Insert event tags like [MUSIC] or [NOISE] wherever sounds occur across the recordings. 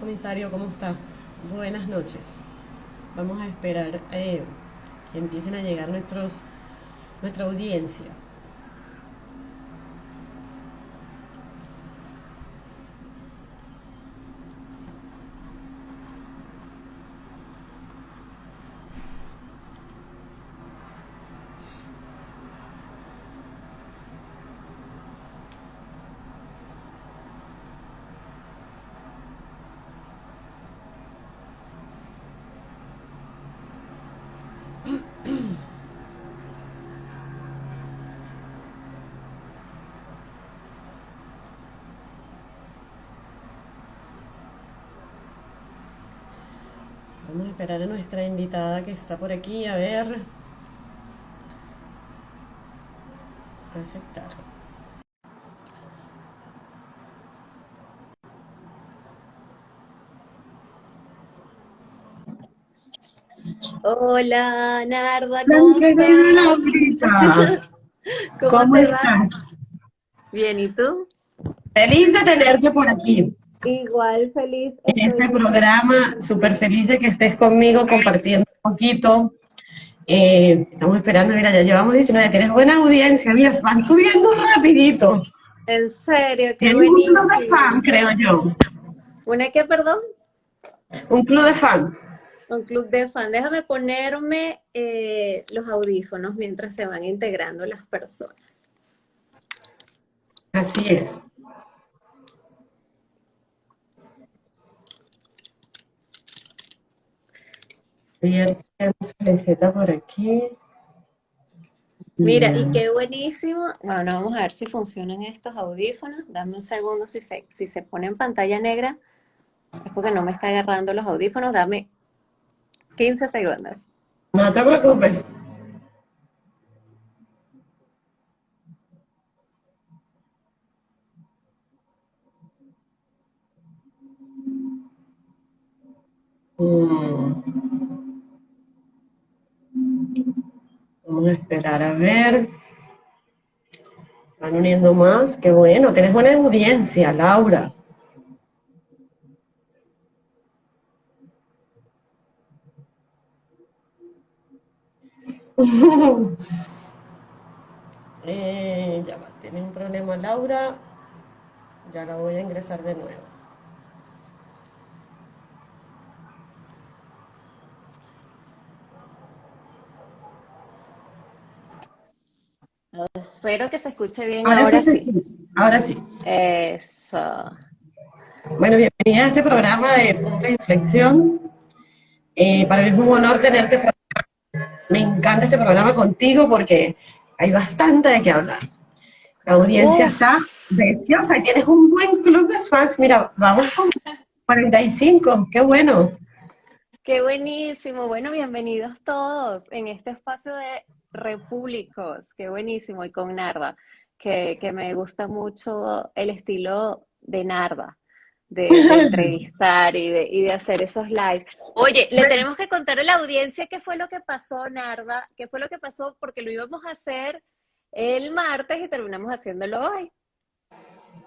Comisario, ¿cómo está? Buenas noches. Vamos a esperar eh, que empiecen a llegar nuestros, nuestra audiencia. Vamos a esperar a nuestra invitada que está por aquí, a ver. Aceptar. Hola, Narda, ¿cómo estás? [LAUGHS] ¿Cómo, ¿Cómo te estás? Bien, ¿y tú? Feliz de tenerte por aquí. Igual, feliz. En este programa, súper feliz de que estés conmigo compartiendo un poquito. Eh, estamos esperando, mira, ya llevamos 19, tienes buena audiencia, mira, van subiendo rapidito. En serio, qué Tienes un club de fan, creo yo. ¿Una qué, perdón? Un club de fan. Un club de fan. Déjame ponerme eh, los audífonos mientras se van integrando las personas. Así es. Solicita por aquí. Mira, y qué buenísimo. Bueno, vamos a ver si funcionan estos audífonos. Dame un segundo. Si se, si se pone en pantalla negra, es porque no me está agarrando los audífonos. Dame 15 segundos. No te preocupes. Mm. Esperar a ver. Van uniendo más. Qué bueno. Tienes buena audiencia, Laura. [LAUGHS] Eh, ya va, tiene un problema Laura. Ya la voy a ingresar de nuevo. Espero que se escuche bien Ahora, ahora sí. Ahora sí. Eso. Bueno, bienvenida a este programa de Punto de Inflexión. Eh, para mí es un honor tenerte por acá. Me encanta este programa contigo porque hay bastante de qué hablar. La audiencia Uf. está preciosa y tienes un buen club de fans. Mira, vamos con 45. Qué bueno. Qué buenísimo. Bueno, bienvenidos todos en este espacio de Repúblicos. Qué buenísimo. Y con Narda, que, que me gusta mucho el estilo de Narda, de, de [LAUGHS] entrevistar y de, y de hacer esos live. Oye, le tenemos que contar a la audiencia qué fue lo que pasó, Narda, qué fue lo que pasó, porque lo íbamos a hacer el martes y terminamos haciéndolo hoy.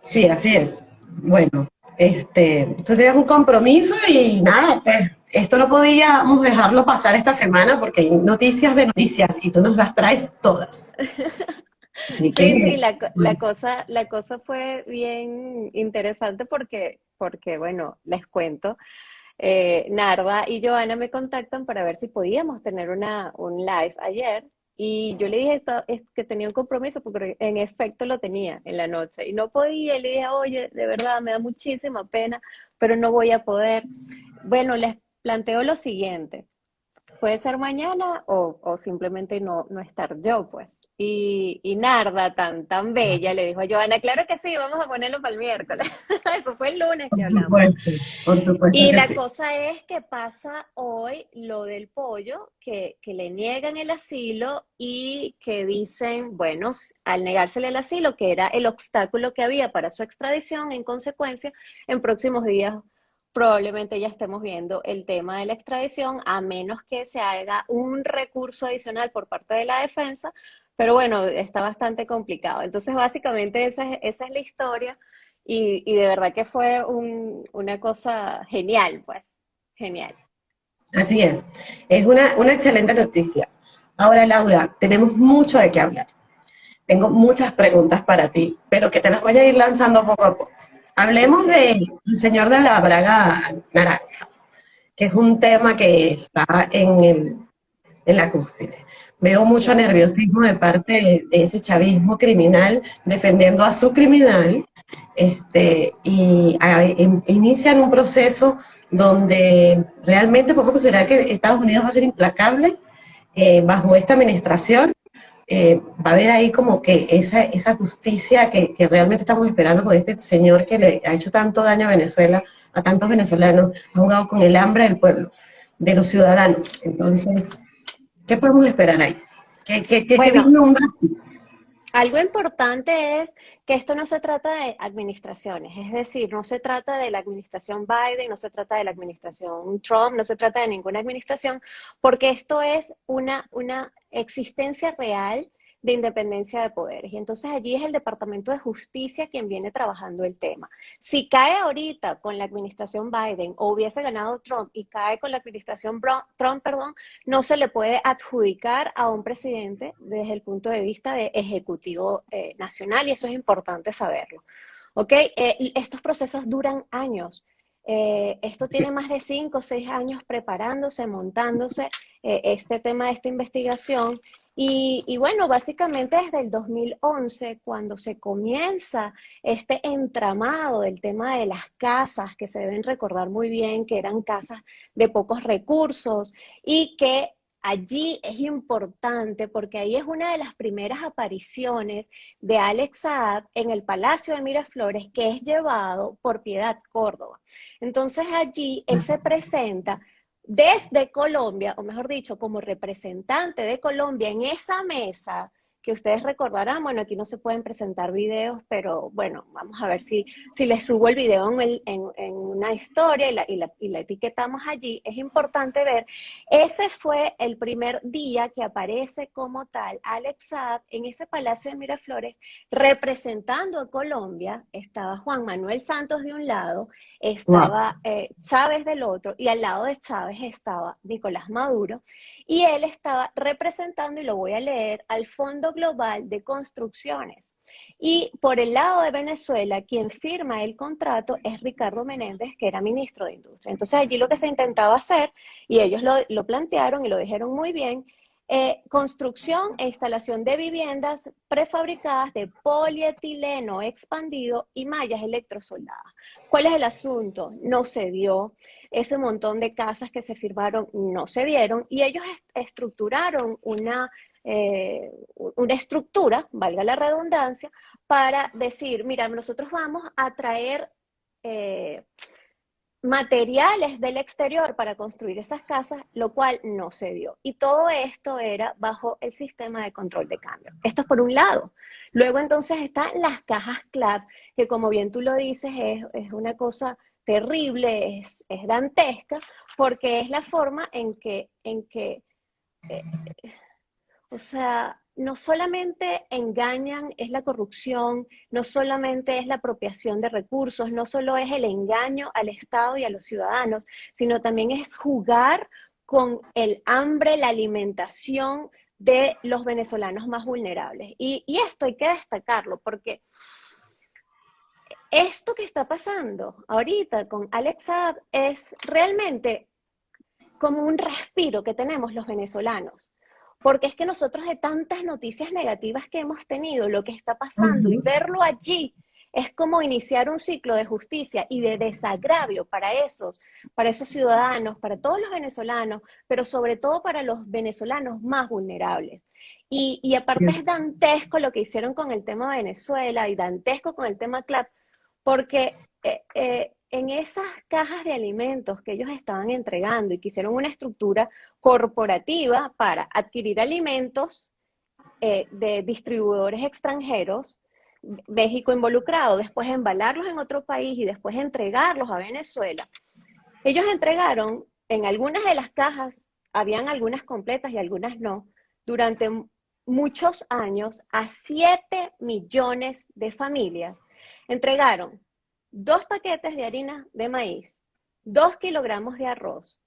Sí, así es. Bueno, este, tú tenías un compromiso y nada, pues, esto no podíamos dejarlo pasar esta semana porque hay noticias de noticias y tú nos las traes todas. [LAUGHS] Así que, Sí, sí, la, la pues, cosa, la cosa fue bien interesante porque, porque bueno, les cuento, eh, Narva y Joana me contactan para ver si podíamos tener una, un live ayer y yo le dije esto, es que tenía un compromiso porque en efecto lo tenía en la noche y no podía y le dije, oye, de verdad me da muchísima pena, pero no voy a poder. Bueno, les planteo lo siguiente. puede ser mañana o, simplemente no, no estar yo, pues. Y, y, Narda, tan, tan bella, le dijo a Joana, claro que sí, vamos a ponerlo para el miércoles. [LAUGHS] Eso fue el lunes que por Supuesto, por supuesto. Y la cosa es que pasa hoy lo del pollo, que, que, le niegan el asilo y que dicen, bueno, al negársele el asilo, que era el obstáculo que había para su extradición, en consecuencia, en próximos días probablemente ya estemos viendo el tema de la extradición, a menos que se haga un recurso adicional por parte de la defensa, pero bueno, está bastante complicado. Entonces, básicamente esa, es la historia y, de verdad que fue una cosa genial, pues, genial. Así es, es una, una excelente noticia. Ahora, Laura, tenemos mucho de qué hablar. Tengo muchas preguntas para ti, pero que te las voy a ir lanzando poco a poco. Hablemos del Señor de la Braga Naranja, que es un tema que está en, la cúspide. Veo mucho nerviosismo de parte de, ese chavismo criminal defendiendo a su criminal este, y inician un proceso donde realmente podemos considerar que Estados Unidos va a ser implacable eh, bajo esta administración eh, va a haber ahí como que esa, esa justicia que, realmente estamos esperando con este señor que le ha hecho tanto daño a Venezuela, a tantos venezolanos, ha jugado con el hambre del pueblo, de los ciudadanos. Entonces, ¿qué podemos esperar ahí? ¿Qué, qué, qué, algo importante es que esto no se trata de administraciones, es decir, no se trata de la administración Biden, no se trata de la administración Trump, no se trata de ninguna administración, porque esto es una, una existencia real de independencia de poderes. Y entonces allí es el Departamento de Justicia quien viene trabajando el tema. Si cae ahorita con la administración Biden o hubiese ganado Trump y cae con la administración Trump, perdón, no se le puede adjudicar a un presidente desde el punto de vista de ejecutivo eh, nacional y eso es importante saberlo. ¿Ok? Eh, estos procesos duran años. Eh, esto tiene más de cinco o seis años preparándose, montándose este tema de esta investigación y, bueno, básicamente desde el 2011, cuando se comienza este entramado del tema de las casas, que se deben recordar muy bien que eran casas de pocos recursos y que allí es importante porque ahí es una de las primeras apariciones de Alex Saab en el Palacio de Miraflores, que es llevado por Piedad Córdoba. Entonces allí él se presenta desde Colombia, o mejor dicho, como representante de Colombia en esa mesa que ustedes recordarán, bueno, aquí no se pueden presentar videos, pero bueno, vamos a ver si, si les subo el video en, en, una historia y la, y, la, y la, etiquetamos allí. Es importante ver, ese fue el primer día que aparece como tal Alex Saab en ese Palacio de Miraflores representando a Colombia. Estaba Juan Manuel Santos de un lado, estaba eh, Chávez del otro, y al lado de Chávez estaba Nicolás Maduro, y él estaba representando, y lo voy a leer, al Fondo Global de Construcciones. Y por el lado de Venezuela, quien firma el contrato es Ricardo Menéndez, que era ministro de Industria. Entonces allí lo que se intentaba hacer, y ellos lo, lo plantearon y lo dijeron muy bien, eh, construcción e instalación de viviendas prefabricadas de polietileno expandido y mallas electrosoldadas. ¿Cuál es el asunto? No se dio. Ese montón de casas que se firmaron no se dieron y ellos estructuraron una, eh, una estructura, valga la redundancia, para decir, mira, nosotros vamos a traer... Eh, materiales del exterior para construir esas casas, lo cual no se dio. Y todo esto era bajo el sistema de control de cambio. Esto es por un lado. Luego entonces están las cajas CLAP, que como bien tú lo dices, es, una cosa terrible, es, dantesca, porque es la forma en que, en que eh, o sea, no solamente engañan, es la corrupción, no solamente es la apropiación de recursos, no solo es el engaño al Estado y a los ciudadanos, sino también es jugar con el hambre, la alimentación de los venezolanos más vulnerables. Y, esto hay que destacarlo porque esto que está pasando ahorita con Alex es realmente como un respiro que tenemos los venezolanos porque es que nosotros de tantas noticias negativas que hemos tenido, lo que está pasando y verlo allí es como iniciar un ciclo de justicia y de desagravio para esos, para esos ciudadanos, para todos los venezolanos, pero sobre todo para los venezolanos más vulnerables. Y, aparte es dantesco lo que hicieron con el tema Venezuela y dantesco con el tema CLAP, porque eh, eh, en esas cajas de alimentos que ellos estaban entregando y que hicieron una estructura corporativa para adquirir alimentos eh, de distribuidores extranjeros, México involucrado, después embalarlos en otro país y después entregarlos a Venezuela. Ellos entregaron en algunas de las cajas, habían algunas completas y algunas no, durante muchos años a 7 millones de familias. Entregaron dos paquetes de harina de maíz, dos kilogramos de arroz,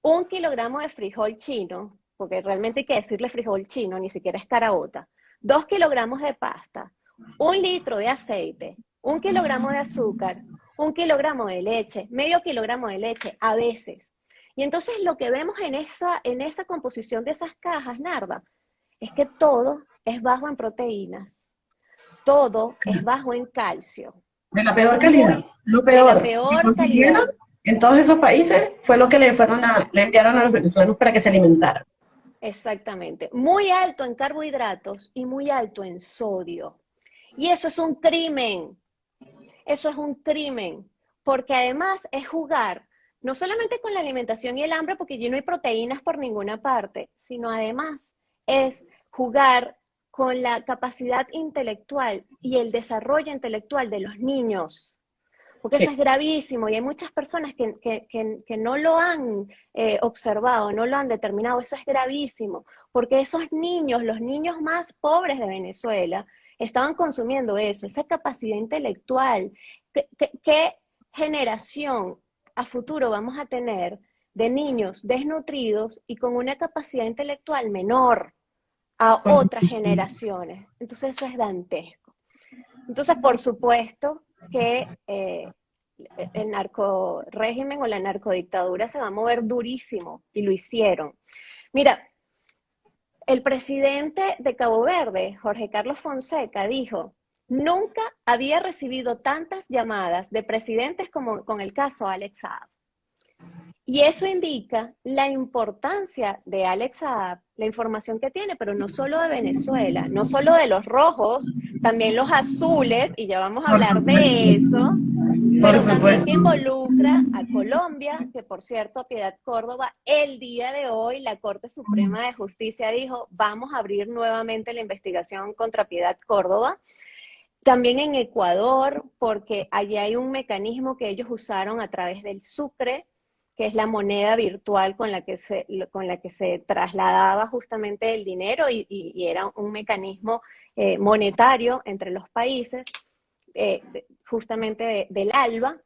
un kilogramo de frijol chino, porque realmente hay que decirle frijol chino, ni siquiera es caraota, dos kilogramos de pasta, un litro de aceite, un kilogramo de azúcar, un kilogramo de leche, medio kilogramo de leche, a veces. Y entonces lo que vemos en esa, en esa composición de esas cajas, Narda, es que todo es bajo en proteínas, todo es bajo en calcio. De la peor calidad, lo peor. Peor calidad. En todos esos países fue lo que le, fueron a, le enviaron a los venezolanos para que se alimentaran. Exactamente. Muy alto en carbohidratos y muy alto en sodio. Y eso es un crimen. Eso es un crimen. Porque además es jugar no solamente con la alimentación y el hambre, porque allí no hay proteínas por ninguna parte, sino además es jugar con la capacidad intelectual y el desarrollo intelectual de los niños. Porque eso es gravísimo y hay muchas personas que, no lo han eh, observado, no lo han determinado. Eso es gravísimo, porque esos niños, los niños más pobres de Venezuela, estaban consumiendo eso, esa capacidad intelectual. ¿Qué, generación a futuro vamos a tener de niños desnutridos y con una capacidad intelectual menor a otras generaciones? Entonces eso es dantesco. Entonces, por supuesto que eh, el narco régimen o la narcodictadura se va a mover durísimo y lo hicieron. Mira, el presidente de Cabo Verde, Jorge Carlos Fonseca, dijo, nunca había recibido tantas llamadas de presidentes como con el caso Alex Saab. Y eso indica la importancia de Alex Saab, la información que tiene, pero no solo de Venezuela, no solo de los rojos, también los azules, y ya vamos a hablar de eso, pero también que involucra a Colombia, que por cierto, a Piedad Córdoba, el día de hoy la Corte Suprema de Justicia dijo, vamos a abrir nuevamente la investigación contra Piedad Córdoba. También en Ecuador, porque allí hay un mecanismo que ellos usaron a través del Sucre, que es la moneda virtual con la que se, con la que se trasladaba justamente el dinero y, era un mecanismo eh, monetario entre los países. Eh, justamente del ALBA,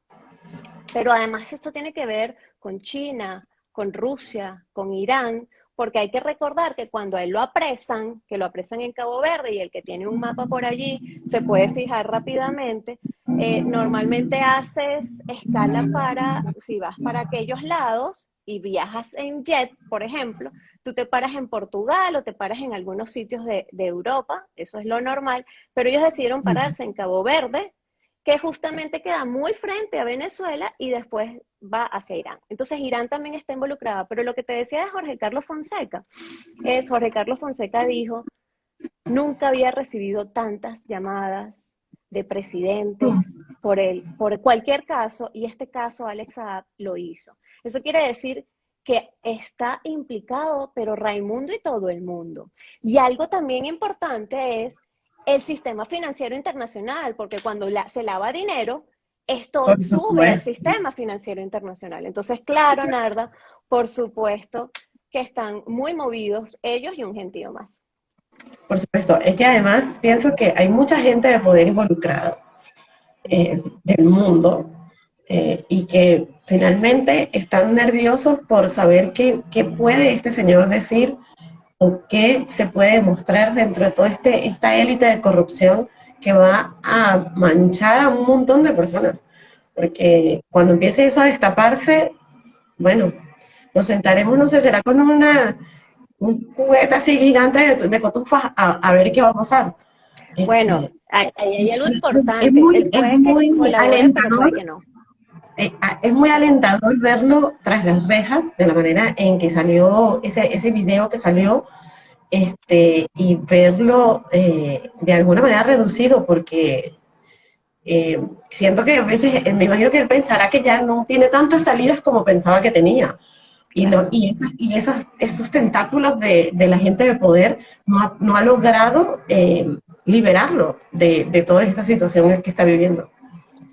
pero además esto tiene que ver con China, con Rusia, con Irán, porque hay que recordar que cuando a él lo apresan, que lo apresan en Cabo Verde y el que tiene un mapa por allí se puede fijar rápidamente, eh, normalmente haces escala para, si vas para aquellos lados y viajas en jet, por ejemplo, tú te paras en Portugal o te paras en algunos sitios de, de Europa, eso es lo normal, pero ellos decidieron pararse en Cabo Verde que justamente queda muy frente a Venezuela y después va hacia Irán. Entonces Irán también está involucrada, pero lo que te decía de Jorge Carlos Fonseca es, Jorge Carlos Fonseca dijo, nunca había recibido tantas llamadas de presidentes por él, por cualquier caso, y este caso Alex Saab lo hizo. Eso quiere decir que está implicado, pero Raimundo y todo el mundo. Y algo también importante es el sistema financiero internacional, porque cuando se lava dinero, esto sube el sistema financiero internacional. Entonces, claro, Narda, por supuesto que están muy movidos ellos y un gentío más. Por supuesto, es que además pienso que hay mucha gente de poder involucrada eh, del mundo eh, y que finalmente están nerviosos por saber qué, qué puede este señor decir o qué se puede demostrar dentro de toda este, esta élite de corrupción que va a manchar a un montón de personas. Porque cuando empiece eso a destaparse, bueno, nos sentaremos, no sé, será con una, un juguete así gigante de, de cotufas a, ver qué va a pasar. Bueno, hay, hay algo importante. Es muy, es muy alentador. Eh, ah, es muy alentador verlo tras las rejas, de la manera en que salió ese, ese video que salió, este, y verlo eh, de alguna manera reducido, porque eh, siento que a veces, me imagino que él pensará que ya no tiene tantas salidas como pensaba que tenía. Y, y, esas, y esas, esos tentáculos de, de, la gente de poder no ha, no ha logrado liberarlo de, de toda esta situación que está viviendo.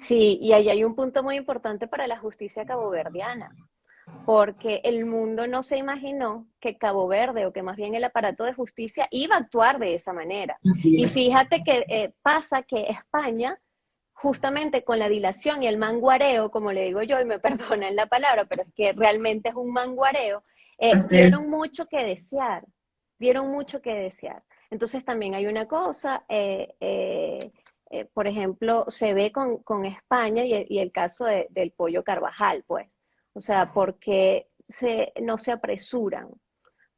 Sí, y ahí hay un punto muy importante para la justicia caboverdiana, porque el mundo no se imaginó que Cabo Verde o que más bien el aparato de justicia iba a actuar de esa manera. Y fíjate que eh, pasa que España, justamente con la dilación y el manguareo, como le digo yo, y me [LAUGHS] perdonan la palabra, pero es que realmente es un manguareo, eh, dieron mucho que desear, dieron mucho que desear. Entonces también hay una cosa, eh, eh, por ejemplo, se ve con, España y el, caso del pollo Carvajal, pues. O sea, porque se, no se apresuran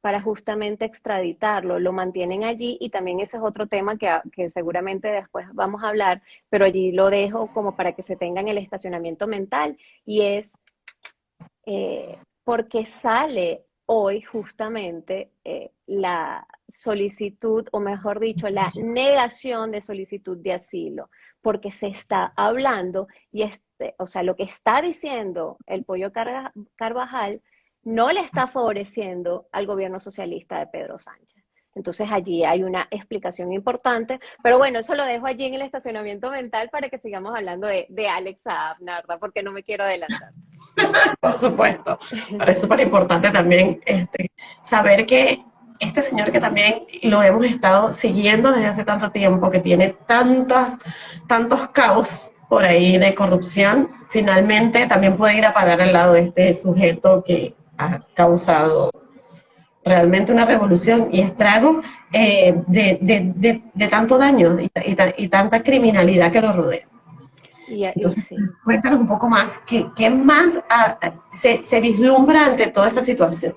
para justamente extraditarlo, lo mantienen allí y también ese es otro tema que, seguramente después vamos a hablar, pero allí lo dejo como para que se tengan el estacionamiento mental y es eh, porque sale hoy justamente eh, la solicitud, o mejor dicho, la negación de solicitud de asilo, porque se está hablando y este, o sea, lo que está diciendo el pollo Carvajal no le está favoreciendo al gobierno socialista de Pedro Sánchez. Entonces allí hay una explicación importante, pero bueno, eso lo dejo allí en el estacionamiento mental para que sigamos hablando de, de Alex Abnarda, porque no me quiero adelantar. [LAUGHS] Por supuesto, pero es súper importante también este, saber que este señor que también lo hemos estado siguiendo desde hace tanto tiempo, que tiene tantas, tantos caos por ahí de corrupción, finalmente también puede ir a parar al lado de este sujeto que ha causado realmente una revolución y estrago eh, de, tanto daño y, tanta criminalidad que lo rodea. Entonces, cuéntanos un poco más, ¿qué, más ah, se, vislumbra ante toda esta situación?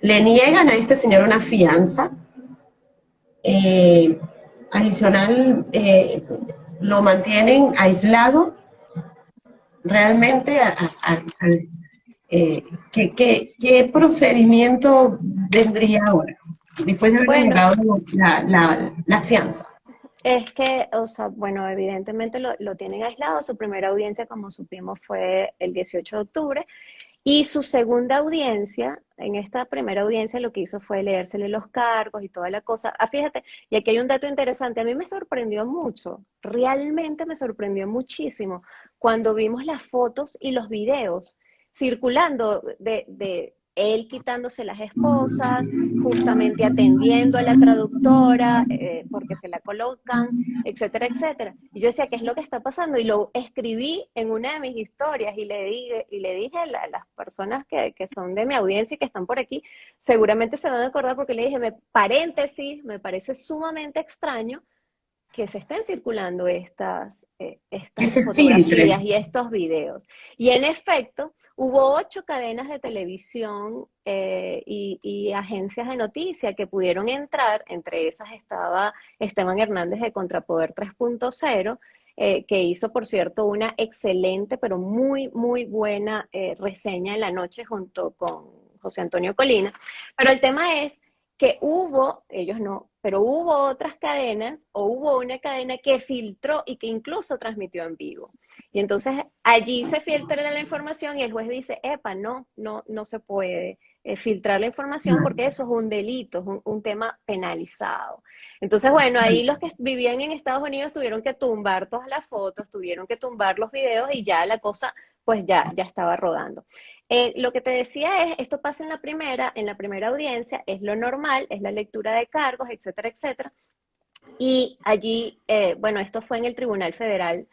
Le niegan a este señor una fianza, eh, adicional, eh, lo mantienen aislado, realmente eh, ¿qué, procedimiento vendría ahora? Después de haber bueno, la, fianza. Es que, o sea, bueno, evidentemente lo, lo, tienen aislado. Su primera audiencia, como supimos, fue el 18 de octubre. Y su segunda audiencia, en esta primera audiencia lo que hizo fue leérsele los cargos y toda la cosa. Ah, fíjate, y aquí hay un dato interesante, a mí me sorprendió mucho, realmente me sorprendió muchísimo cuando vimos las fotos y los videos circulando de, de él quitándose las esposas, justamente atendiendo a la traductora, eh, porque se la colocan, etcétera, etcétera. Y yo decía, ¿qué es lo que está pasando? Y lo escribí en una de mis historias y le dije, y le dije a, las personas que, que, son de mi audiencia y que están por aquí, seguramente se van a acordar porque le dije, me, paréntesis, me parece sumamente extraño que se estén circulando estas, eh, estas fotografías y estos videos. Y en efecto, hubo ocho cadenas de televisión eh, y, agencias de noticias que pudieron entrar, entre esas estaba Esteban Hernández de Contrapoder 3.0, eh, que hizo, por cierto, una excelente, pero muy, muy buena reseña en la noche junto con José Antonio Colina. Pero el tema es que hubo, ellos no, pero hubo otras cadenas o hubo una cadena que filtró y que incluso transmitió en vivo. Y entonces allí se filtra la información y el juez dice, epa, no, no, no se puede eh, filtrar la información porque eso es un delito, es un, un, tema penalizado. Entonces, bueno, ahí los que vivían en Estados Unidos tuvieron que tumbar todas las fotos, tuvieron que tumbar los videos y ya la cosa pues ya, ya estaba rodando. Eh, lo que te decía es, esto pasa en la primera, en la primera audiencia, es lo normal, es la lectura de cargos, etcétera, etcétera. Y allí, eh, bueno, esto fue en el Tribunal Federal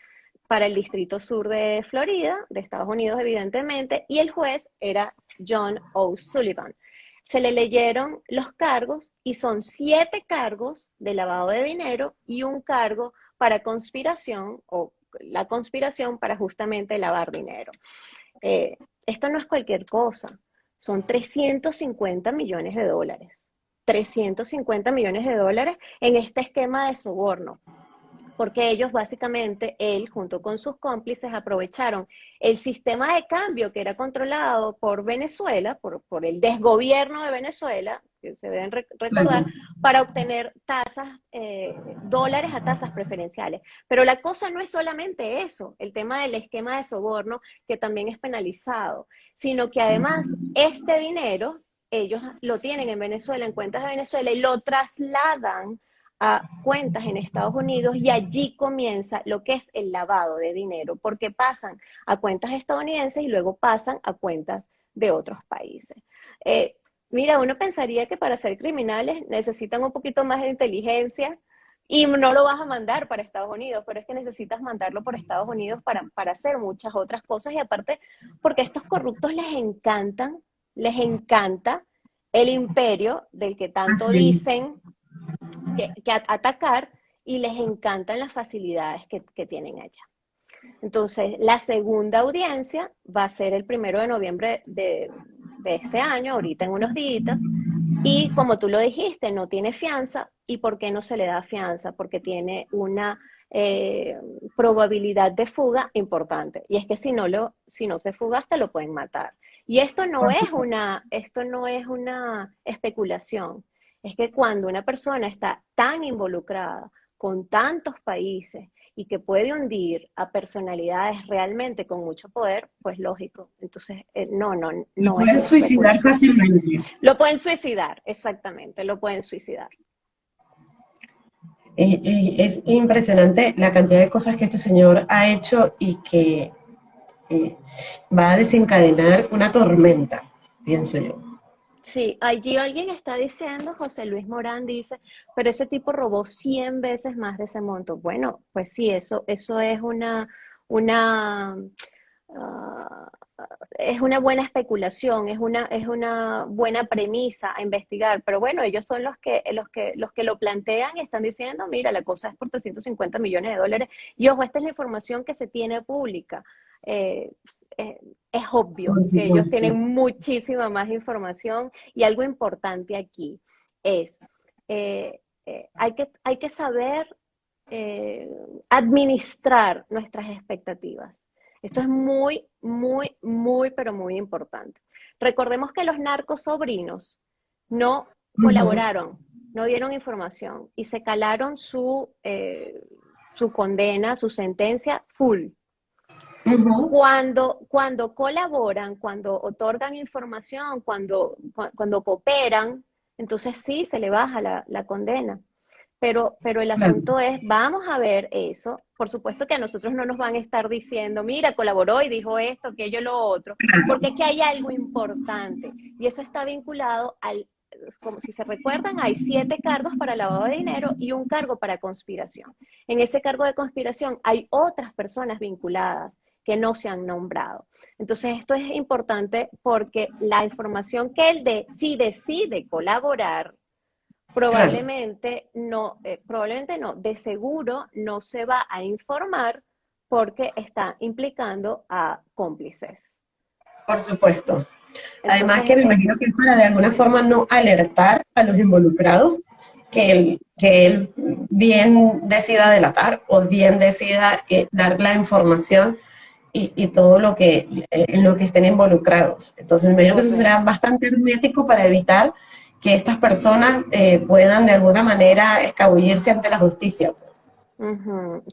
para el Distrito Sur de Florida, de Estados Unidos, evidentemente, y el juez era John O'Sullivan. Se le leyeron los cargos y son siete cargos de lavado de dinero y un cargo para conspiración o la conspiración para justamente lavar dinero. Eh, esto no es cualquier cosa, son 350 millones de dólares. 350 millones de dólares en este esquema de soborno porque ellos básicamente, él junto con sus cómplices, aprovecharon el sistema de cambio que era controlado por Venezuela, por, por el desgobierno de Venezuela, que se deben recordar, para obtener tasas, eh, dólares a tasas preferenciales. Pero la cosa no es solamente eso, el tema del esquema de soborno, que también es penalizado, sino que además este dinero, ellos lo tienen en Venezuela, en cuentas de Venezuela, y lo trasladan a cuentas en Estados Unidos y allí comienza lo que es el lavado de dinero, porque pasan a cuentas estadounidenses y luego pasan a cuentas de otros países. Eh, mira, uno pensaría que para ser criminales necesitan un poquito más de inteligencia y no lo vas a mandar para Estados Unidos, pero es que necesitas mandarlo por Estados Unidos para, para hacer muchas otras cosas y aparte porque a estos corruptos les encantan, les encanta el imperio del que tanto dicen que, atacar y les encantan las facilidades que, tienen allá. Entonces, la segunda audiencia va a ser el primero de noviembre de, este año, ahorita en unos días, y como tú lo dijiste, no tiene fianza. ¿Y por qué no se le da fianza? Porque tiene una eh, probabilidad de fuga importante. Y es que si no, lo, si no se fuga, hasta lo pueden matar. Y esto no, es una, esto no es una especulación es que cuando una persona está tan involucrada con tantos países y que puede hundir a personalidades realmente con mucho poder, pues lógico. Entonces, eh, no, no, no. Lo pueden suicidar fácilmente. Lo pueden suicidar, exactamente, lo pueden suicidar. Eh, eh, es impresionante la cantidad de cosas que este señor ha hecho y que va a desencadenar una tormenta, pienso yo. Sí, allí alguien está diciendo, José Luis Morán dice, pero ese tipo robó 100 veces más de ese monto. Bueno, pues sí, eso, eso es una, una, ah, es una buena especulación, es una, es una buena premisa a investigar, pero bueno, ellos son los que, los que, los que lo plantean y están diciendo, mira, la cosa es por 350 millones de dólares. Y ojo, esta es la información que se tiene pública. Eh, eh, es obvio que ellos tienen muchísima más información y algo importante aquí es, eh, eh, hay, que, hay que saber administrar nuestras expectativas. Esto es muy, muy, muy, pero muy importante. Recordemos que los narcos sobrinos no colaboraron, no dieron información y se calaron su, su condena, su sentencia full. Cuando, cuando colaboran, cuando otorgan información, cuando, cuando cooperan, entonces sí se le baja la, condena. Pero, pero el asunto es, vamos a ver eso. Por supuesto que a nosotros no nos van a estar diciendo, mira, colaboró y dijo esto, aquello, lo otro, porque es que hay algo importante. Y eso está vinculado al, como si se recuerdan, hay siete cargos para lavado de dinero y un cargo para conspiración. En ese cargo de conspiración hay otras personas vinculadas que no se han nombrado. Entonces, esto es importante porque la información que él de, si decide colaborar, probablemente no, eh, probablemente no, de seguro no se va a informar porque está implicando a cómplices. Por supuesto. Además que me imagino que es para de alguna forma no alertar a los involucrados que él, que él bien decida delatar o bien decida eh, dar la información y, todo lo que, eh, en lo que estén involucrados. Entonces, me imagino que eso será bastante hermético para evitar que estas personas eh, puedan de alguna manera escabullirse ante la justicia.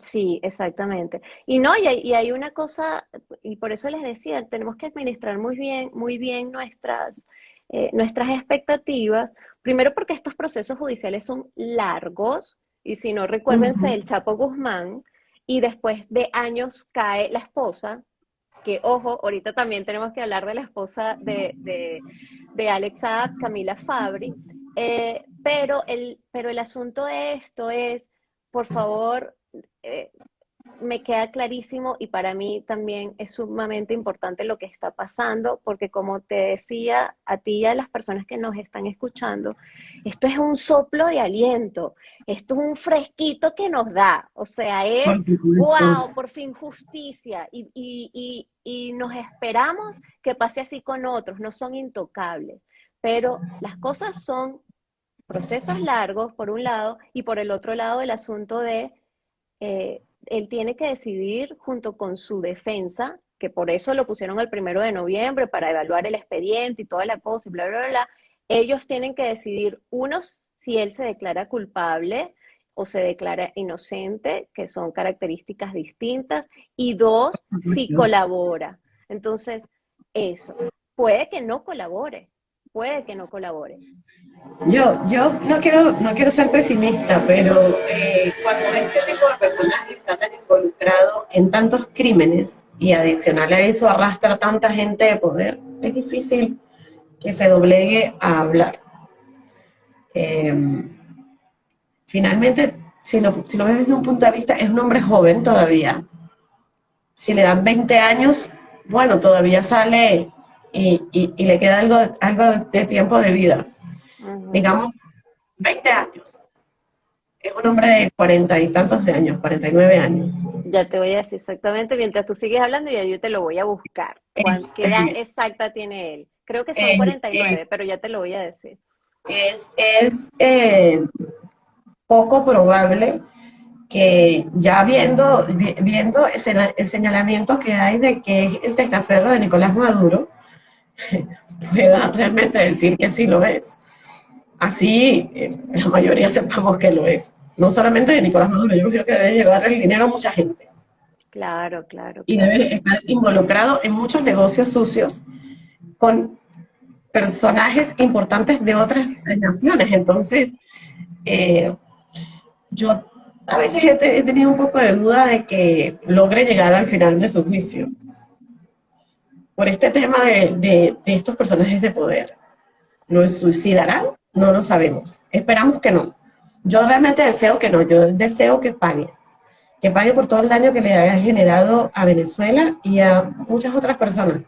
Sí, exactamente. Y no, y hay, y hay, una cosa, y por eso les decía, tenemos que administrar muy bien, muy bien nuestras, eh, nuestras expectativas. Primero porque estos procesos judiciales son largos, y si no, recuérdense el Chapo Guzmán, y después de años cae la esposa, que ojo, ahorita también tenemos que hablar de la esposa de, de, de Alexa Camila Fabri, eh, pero, el, pero el asunto de esto es, por favor, eh, me queda clarísimo y para mí también es sumamente importante lo que está pasando, porque como te decía a ti y a las personas que nos están escuchando, esto es un soplo de aliento, esto es un fresquito que nos da, o sea, es, wow, por fin justicia, y, y, y nos esperamos que pase así con otros, no son intocables, pero las cosas son procesos largos, por un lado, y por el otro lado el asunto de, eh, él tiene que decidir junto con su defensa, que por eso lo pusieron el primero de noviembre, para evaluar el expediente y toda la cosa, y bla, bla, bla, ellos tienen que decidir, unos, si él se declara culpable o se declara inocente, que son características distintas, y dos, si colabora. Entonces, eso, puede que no colabore, puede que no colabore. Yo, yo no quiero, no quiero ser pesimista, pero eh, cuando este tipo de personajes está tan involucrado en tantos crímenes y adicional a eso arrastra tanta gente de poder, es difícil que se doblegue a hablar. Em, finalmente, si lo, si lo ves desde un punto de vista, es un hombre joven todavía. Si le dan 20 años, bueno, todavía sale y, y, le queda algo, algo de tiempo de vida. Digamos, 20 años. Es un hombre de cuarenta y tantos de años, 49 años. Ya te voy a decir exactamente, mientras tú sigues hablando, ya yo te lo voy a buscar. ¿Qué edad exacta tiene él? Creo que son 49, pero ya te lo voy a decir. Es, es eh, poco probable que ya viendo, viendo el, señalamiento que hay de que es el testaferro de Nicolás Maduro, [LAUGHS] pueda realmente decir que sí lo es. Así eh, la mayoría sepamos que lo es. No solamente de Nicolás Maduro, yo creo que debe llevar el dinero a mucha gente. Claro, claro. Y debe estar involucrado en muchos negocios sucios con personajes importantes de otras naciones. Entonces, eh, yo a veces he, tenido un poco de duda de que logre llegar al final de su juicio. Por este tema de, de, estos personajes de poder. ¿Lo suicidarán? No lo sabemos. Esperamos que no. Yo realmente deseo que no. Yo deseo que pague. Que pague por todo el daño que le haya generado a Venezuela y a muchas otras personas.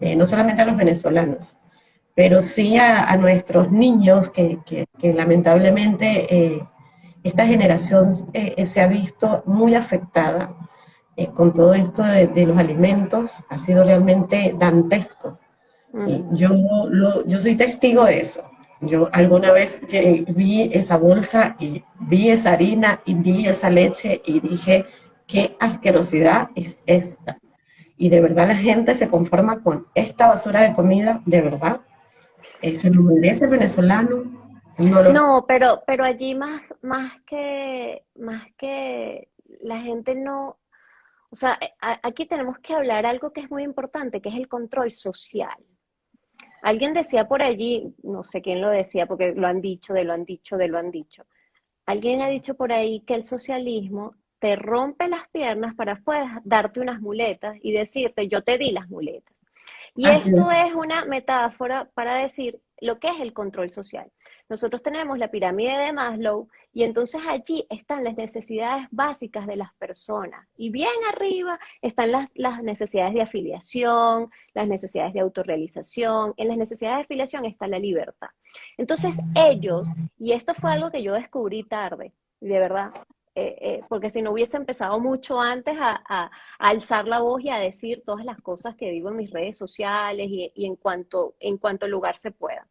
Eh, no solamente a los venezolanos, pero sí a, nuestros niños que, que, lamentablemente eh, esta generación eh, se ha visto muy afectada con todo esto de, los alimentos, ha sido realmente dantesco. Mm. yo, yo soy testigo de eso. Yo alguna vez vi esa bolsa y vi esa harina y vi esa leche y dije, qué asquerosidad es esta. Y de verdad la gente se conforma con esta basura de comida, de verdad. ¿Se lo merece el venezolano? No, pero, pero allí más, más que, más que la gente no, o sea, aquí tenemos que hablar algo que es muy importante, que es el control social. Alguien decía por allí, no sé quién lo decía, porque lo han dicho, de lo han dicho, de lo han dicho. Alguien ha dicho por ahí que el socialismo te rompe las piernas para después darte unas muletas y decirte, yo te di las muletas. Y esto es una metáfora para decir lo que es el control social. Nosotros tenemos la pirámide de Maslow y entonces allí están las necesidades básicas de las personas. Y bien arriba están las, necesidades de afiliación, las necesidades de autorrealización. En las necesidades de afiliación está la libertad. Entonces ellos, y esto fue algo que yo descubrí tarde, de verdad, eh, eh, porque si no hubiese empezado mucho antes a, alzar la voz y a decir todas las cosas que digo en mis redes sociales y, en, cuanto, en cuanto lugar se pueda.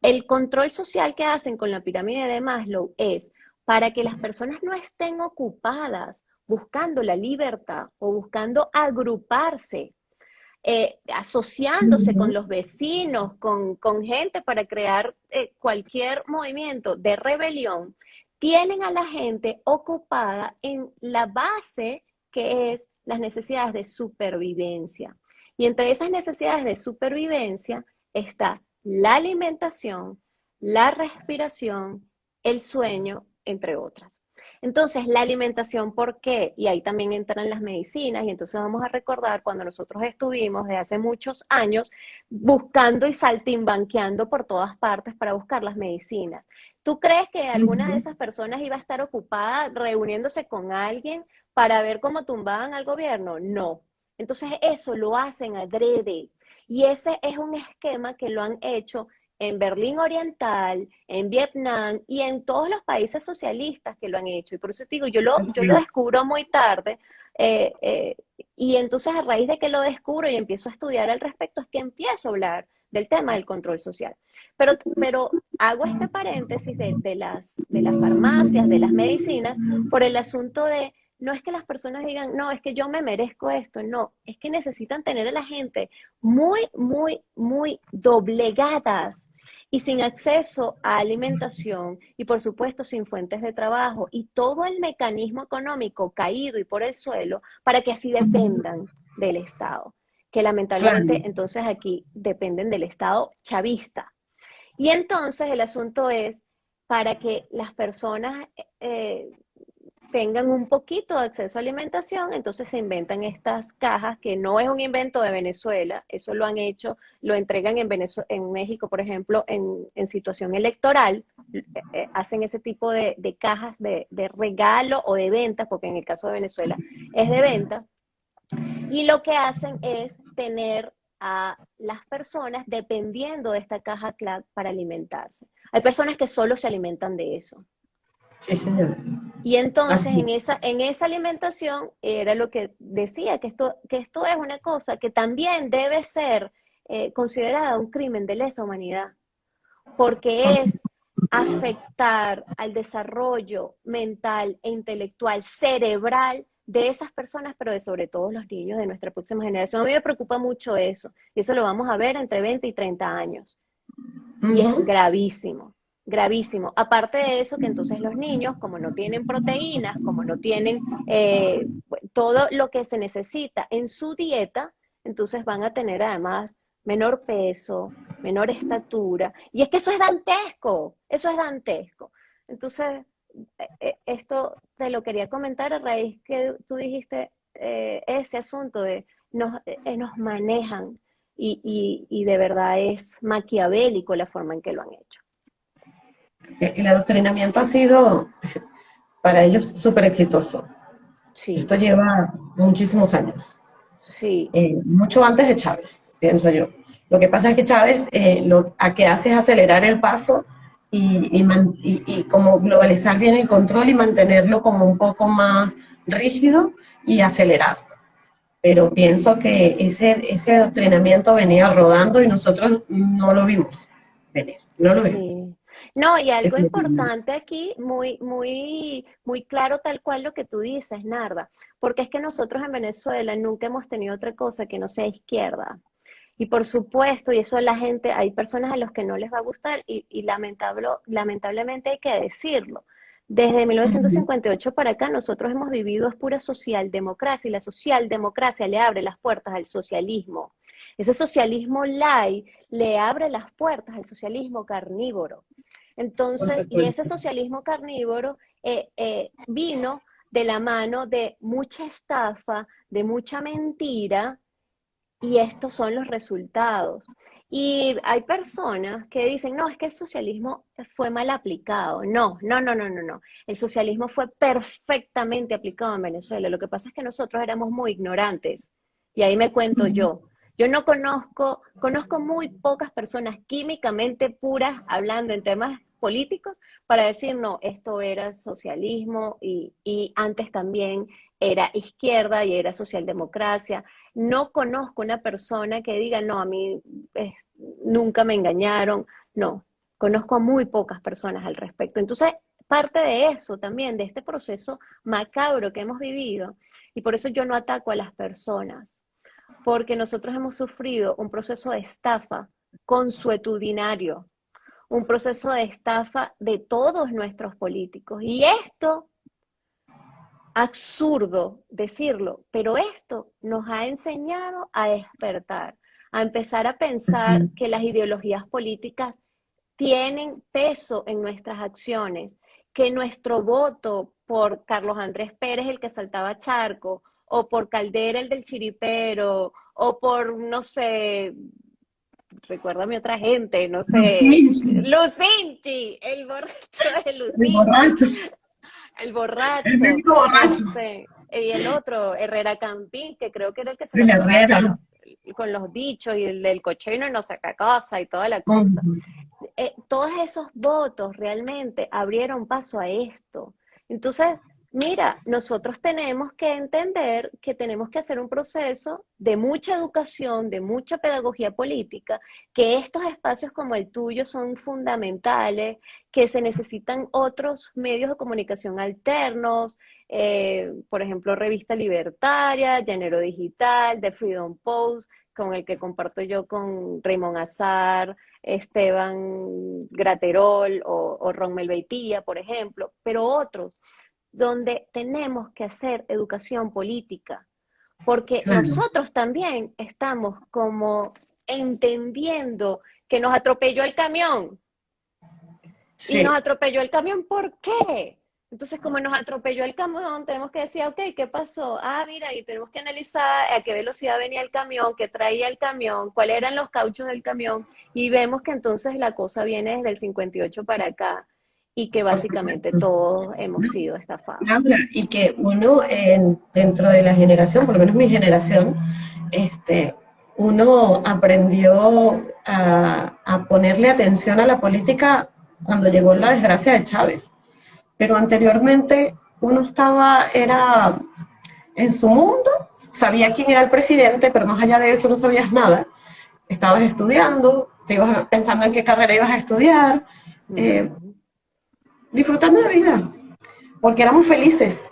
El control social que hacen con la pirámide de Maslow es para que las personas no estén ocupadas buscando la libertad o buscando agruparse, eh, asociándose con los vecinos, con, gente para crear eh, cualquier movimiento de rebelión, tienen a la gente ocupada en la base que es las necesidades de supervivencia. Y entre esas necesidades de supervivencia está la alimentación, la respiración, el sueño, entre otras. Entonces, la alimentación, ¿por qué? Y ahí también entran las medicinas, y entonces vamos a recordar cuando nosotros estuvimos de hace muchos años buscando y saltimbanqueando por todas partes para buscar las medicinas. ¿Tú crees que alguna de esas personas iba a estar ocupada reuniéndose con alguien para ver cómo tumbaban al gobierno? No. Entonces, eso lo hacen adrede. Y ese es un esquema que lo han hecho en Berlín Oriental, en Vietnam y en todos los países socialistas que lo han hecho. Y por eso te digo, yo lo, yo lo descubro muy tarde. Eh, eh, y entonces a raíz de que lo descubro y empiezo a estudiar al respecto, es que empiezo a hablar del tema del control social. Pero, pero hago este paréntesis de, las, de las farmacias, de las medicinas, por el asunto de, no es que las personas digan, no, es que yo me merezco esto, no, es que necesitan tener a la gente muy, muy, muy doblegadas y sin acceso a alimentación y por supuesto sin fuentes de trabajo y todo el mecanismo económico caído y por el suelo para que así dependan del Estado, que lamentablemente entonces aquí dependen del Estado chavista. Y entonces el asunto es para que las personas eh, tengan un poquito de acceso a alimentación, entonces se inventan estas cajas, que no es un invento de Venezuela, eso lo han hecho, lo entregan en, México, por ejemplo, en, situación electoral, eh, eh, hacen ese tipo de, cajas de, regalo o de venta, porque en el caso de Venezuela es de venta, y lo que hacen es tener a las personas dependiendo de esta caja para alimentarse. Hay personas que solo se alimentan de eso. Sí, señor. Y entonces en esa, en esa alimentación era lo que decía, que esto, que esto es una cosa que también debe ser eh, considerada un crimen de lesa humanidad, porque es afectar al desarrollo mental e intelectual, cerebral de esas personas, pero de sobre todo los niños de nuestra próxima generación. A mí me preocupa mucho eso, y eso lo vamos a ver entre 20 y 30 años. Y es gravísimo gravísimo. Aparte de eso, que entonces los niños, como no tienen proteínas, como no tienen eh, todo lo que se necesita en su dieta, entonces van a tener además menor peso, menor estatura. Y es que eso es dantesco, eso es dantesco. Entonces, eh, eh, esto te lo quería comentar a raíz que tú dijiste ese asunto de nos, nos manejan y, y de verdad es maquiavélico la forma en que lo han hecho. El adoctrinamiento ha sido [LAUGHS] para ellos súper exitoso. Sí. Esto lleva muchísimos años. Sí. Eh, mucho antes de Chávez, pienso yo. Lo que pasa es que Chávez eh, lo a que hace es acelerar el paso y, y, como globalizar bien el control y mantenerlo como un poco más rígido y acelerado. Pero pienso que ese, ese adoctrinamiento venía rodando y nosotros no lo vimos venir, no lo vimos. No, y algo importante aquí, muy, muy, muy claro tal cual lo que tú dices, Narda, porque es que nosotros en Venezuela nunca hemos tenido otra cosa que no sea izquierda. Y por supuesto, y eso la gente, hay personas a los que no les va a gustar y, y lamentable, lamentablemente hay que decirlo. Desde 1958 para acá nosotros hemos vivido es pura socialdemocracia y la socialdemocracia le abre las puertas al socialismo. Ese socialismo light le abre las puertas al socialismo carnívoro. Entonces, y ese socialismo carnívoro eh, eh, vino de la mano de mucha estafa, de mucha mentira, y estos son los resultados. Y hay personas que dicen, no, es que el socialismo fue mal aplicado. No, no, no, no, no, no. El socialismo fue perfectamente aplicado en Venezuela. Lo que pasa es que nosotros éramos muy ignorantes. Y ahí me cuento yo. Yo no conozco, conozco muy pocas personas químicamente puras hablando en temas políticos para decir, no, esto era socialismo y, antes también era izquierda y era socialdemocracia. No conozco una persona que diga, no, a mí nunca me engañaron. No, conozco a muy pocas personas al respecto. Entonces, parte de eso también, de este proceso macabro que hemos vivido, y por eso yo no ataco a las personas, porque nosotros hemos sufrido un proceso de estafa consuetudinario, un proceso de estafa de todos nuestros políticos. Y esto, absurdo decirlo, pero esto nos ha enseñado a despertar, a empezar a pensar que las ideologías políticas tienen peso en nuestras acciones, que nuestro voto por Carlos Andrés Pérez, el que saltaba charco, o por Caldera, el del chiripero, o por, no sé, recuérdame otra gente, no sé. Lucinchi. el borracho de Lucinchi. El borracho. El borracho. El borracho. Y el otro, Herrera Campín, que creo que era el que se con, con los dichos y el del cochino no saca casa y toda la cosa. Eh, todos esos votos realmente abrieron paso a esto. Entonces, Mira, nosotros tenemos que entender que tenemos que hacer un proceso de mucha educación, de mucha pedagogía política, que estos espacios como el tuyo son fundamentales, que se necesitan otros medios de comunicación alternos, eh, por ejemplo, Revista Libertaria, Llanero Digital, The Freedom Post, con el que comparto yo con Raymond Azar, Esteban Graterol o, o Ron Melbeitía, por ejemplo, pero otros donde tenemos que hacer educación política, porque nosotros también estamos como entendiendo que nos atropelló el camión. Y nos atropelló el camión, ¿por qué? Entonces, como nos atropelló el camión, tenemos que decir, ok, ¿qué pasó? Ah, mira, y tenemos que analizar a qué velocidad venía el camión, qué traía el camión, cuáles eran los cauchos del camión, y vemos que entonces la cosa viene desde el 58 para acá y que básicamente todos hemos sido estafados. Y que uno dentro de la generación, por lo menos mi generación, este, uno aprendió a, a, ponerle atención a la política cuando llegó la desgracia de Chávez. Pero anteriormente uno estaba, era en su mundo, sabía quién era el presidente, pero más allá de eso no sabías nada. Estabas estudiando, te ibas pensando en qué carrera ibas a estudiar, eh, disfrutando la vida, porque éramos felices.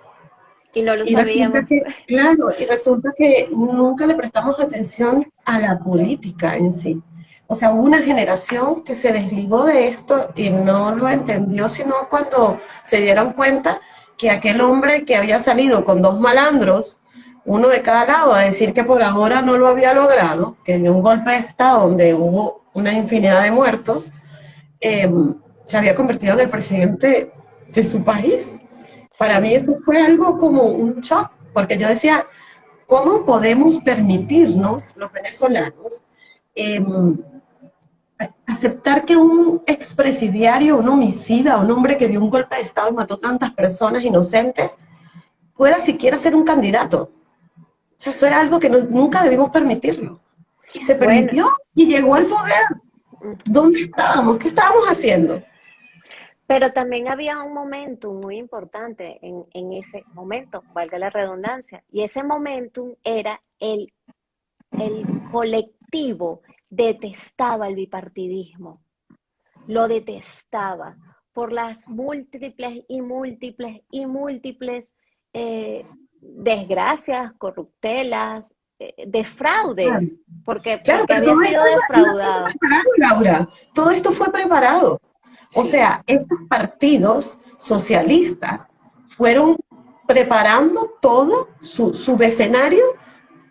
Y no lo sabíamos. claro, y resulta que nunca le prestamos atención a la política en sí. O sea, hubo una generación que se desligó de esto y no lo entendió, sino cuando se dieron cuenta que aquel hombre que había salido con dos malandros, uno de cada lado, a decir que por ahora no lo había logrado, que dio un golpe de Estado donde hubo una infinidad de muertos, eh, se había convertido en el presidente de su país. Para mí eso fue algo como un shock, porque yo decía, ¿cómo podemos permitirnos, los venezolanos, em, aceptar que un expresidiario, un homicida, un hombre que dio un golpe de Estado y mató tantas personas inocentes, pueda siquiera ser un candidato? O sea, eso era algo que nunca debimos permitirlo. Y se permitió y llegó al poder. ¿Dónde estábamos? ¿Qué estábamos haciendo? Pero también había un momentum muy importante en, ese momento, valga la redundancia, y ese momentum era el, el colectivo detestaba el bipartidismo, lo detestaba por las múltiples y múltiples y múltiples eh, desgracias, corruptelas, eh, defraudes, porque, porque había sido defraudado. Laura, todo esto fue preparado. O sea, estos partidos socialistas fueron preparando todo su, su escenario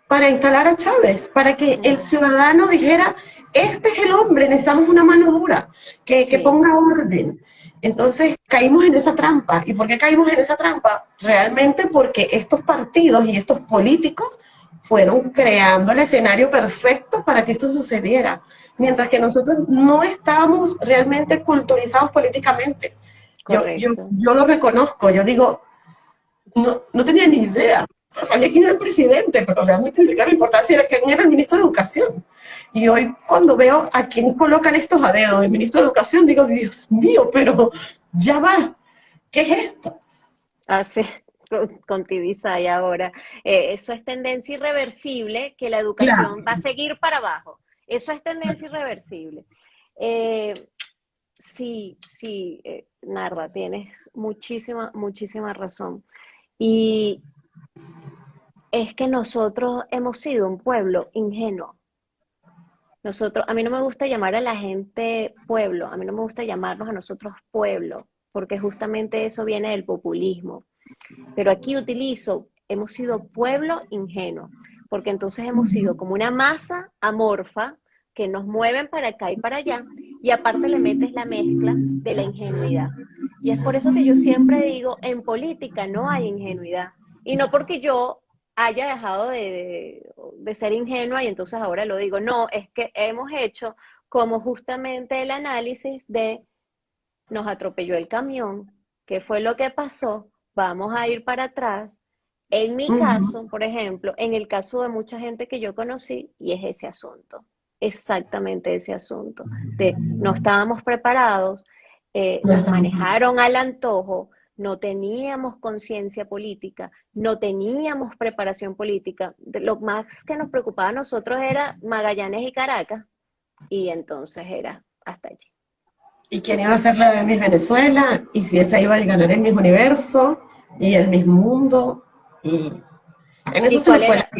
para instalar a Chávez, para que el ciudadano dijera, este es el hombre, necesitamos una mano dura, que, que, ponga orden. Entonces caímos en esa trampa. ¿Y por qué caímos en esa trampa? Realmente porque estos partidos y estos políticos fueron creando el escenario perfecto para que esto sucediera mientras que nosotros no estábamos realmente culturizados políticamente. Yo, yo, lo reconozco, yo digo, no, no tenía ni idea. O sea, sabía quién era el presidente, pero realmente ni siquiera me importaba si era quién era el ministro de Educación. Y hoy cuando veo a quién colocan estos a dedo, el ministro de Educación, digo, Dios mío, pero ya va, ¿qué es esto? Ah, sí, con, y ahora. Eh, eso es tendencia irreversible, que la educación va a seguir para abajo. Eso es tendencia irreversible. Eh, sí, sí, eh, Narda, tienes muchísima, muchísima razón. Y es que nosotros hemos sido un pueblo ingenuo. Nosotros, a mí no me gusta llamar a la gente pueblo, a mí no me gusta llamarnos a nosotros pueblo, porque justamente eso viene del populismo. Pero aquí utilizo, hemos sido pueblo ingenuo porque entonces hemos sido como una masa amorfa que nos mueven para acá y para allá, y aparte le metes la mezcla de la ingenuidad. Y es por eso que yo siempre digo, en política no hay ingenuidad. Y no porque yo haya dejado de, de, ser ingenua y entonces ahora lo digo, no, es que hemos hecho como justamente el análisis de nos atropelló el camión, qué fue lo que pasó, vamos a ir para atrás, en mi caso, por ejemplo, en el caso de mucha gente que yo conocí, y es ese asunto, exactamente ese asunto, de no estábamos preparados, eh, nos manejaron al antojo, no teníamos conciencia política, no teníamos preparación política. Lo más que nos preocupaba a nosotros era Magallanes y Caracas, y entonces era hasta allí. ¿Y quién iba a ser la Miss Venezuela? ¿Y si esa iba a ganar el mismo universo? ¿Y el mismo mundo? Y en eso se fue la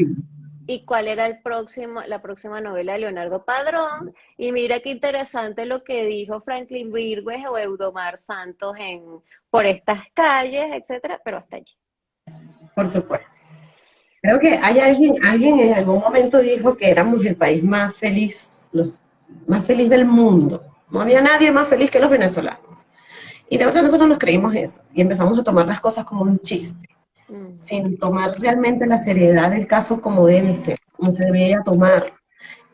y cuál era el próximo, la próxima novela de Leonardo Padrón. Y mira qué interesante lo que dijo Franklin Virgües o Eudomar Santos en Por estas calles, etcétera, pero hasta allí. Por supuesto. Creo que hay alguien, alguien en algún momento dijo que éramos el país más feliz, los más feliz del mundo. No había nadie más feliz que los venezolanos. Y de verdad nosotros nos creímos eso y empezamos a tomar las cosas como un chiste. Mm. sin tomar realmente la seriedad del caso como debe ser, como se debería tomar.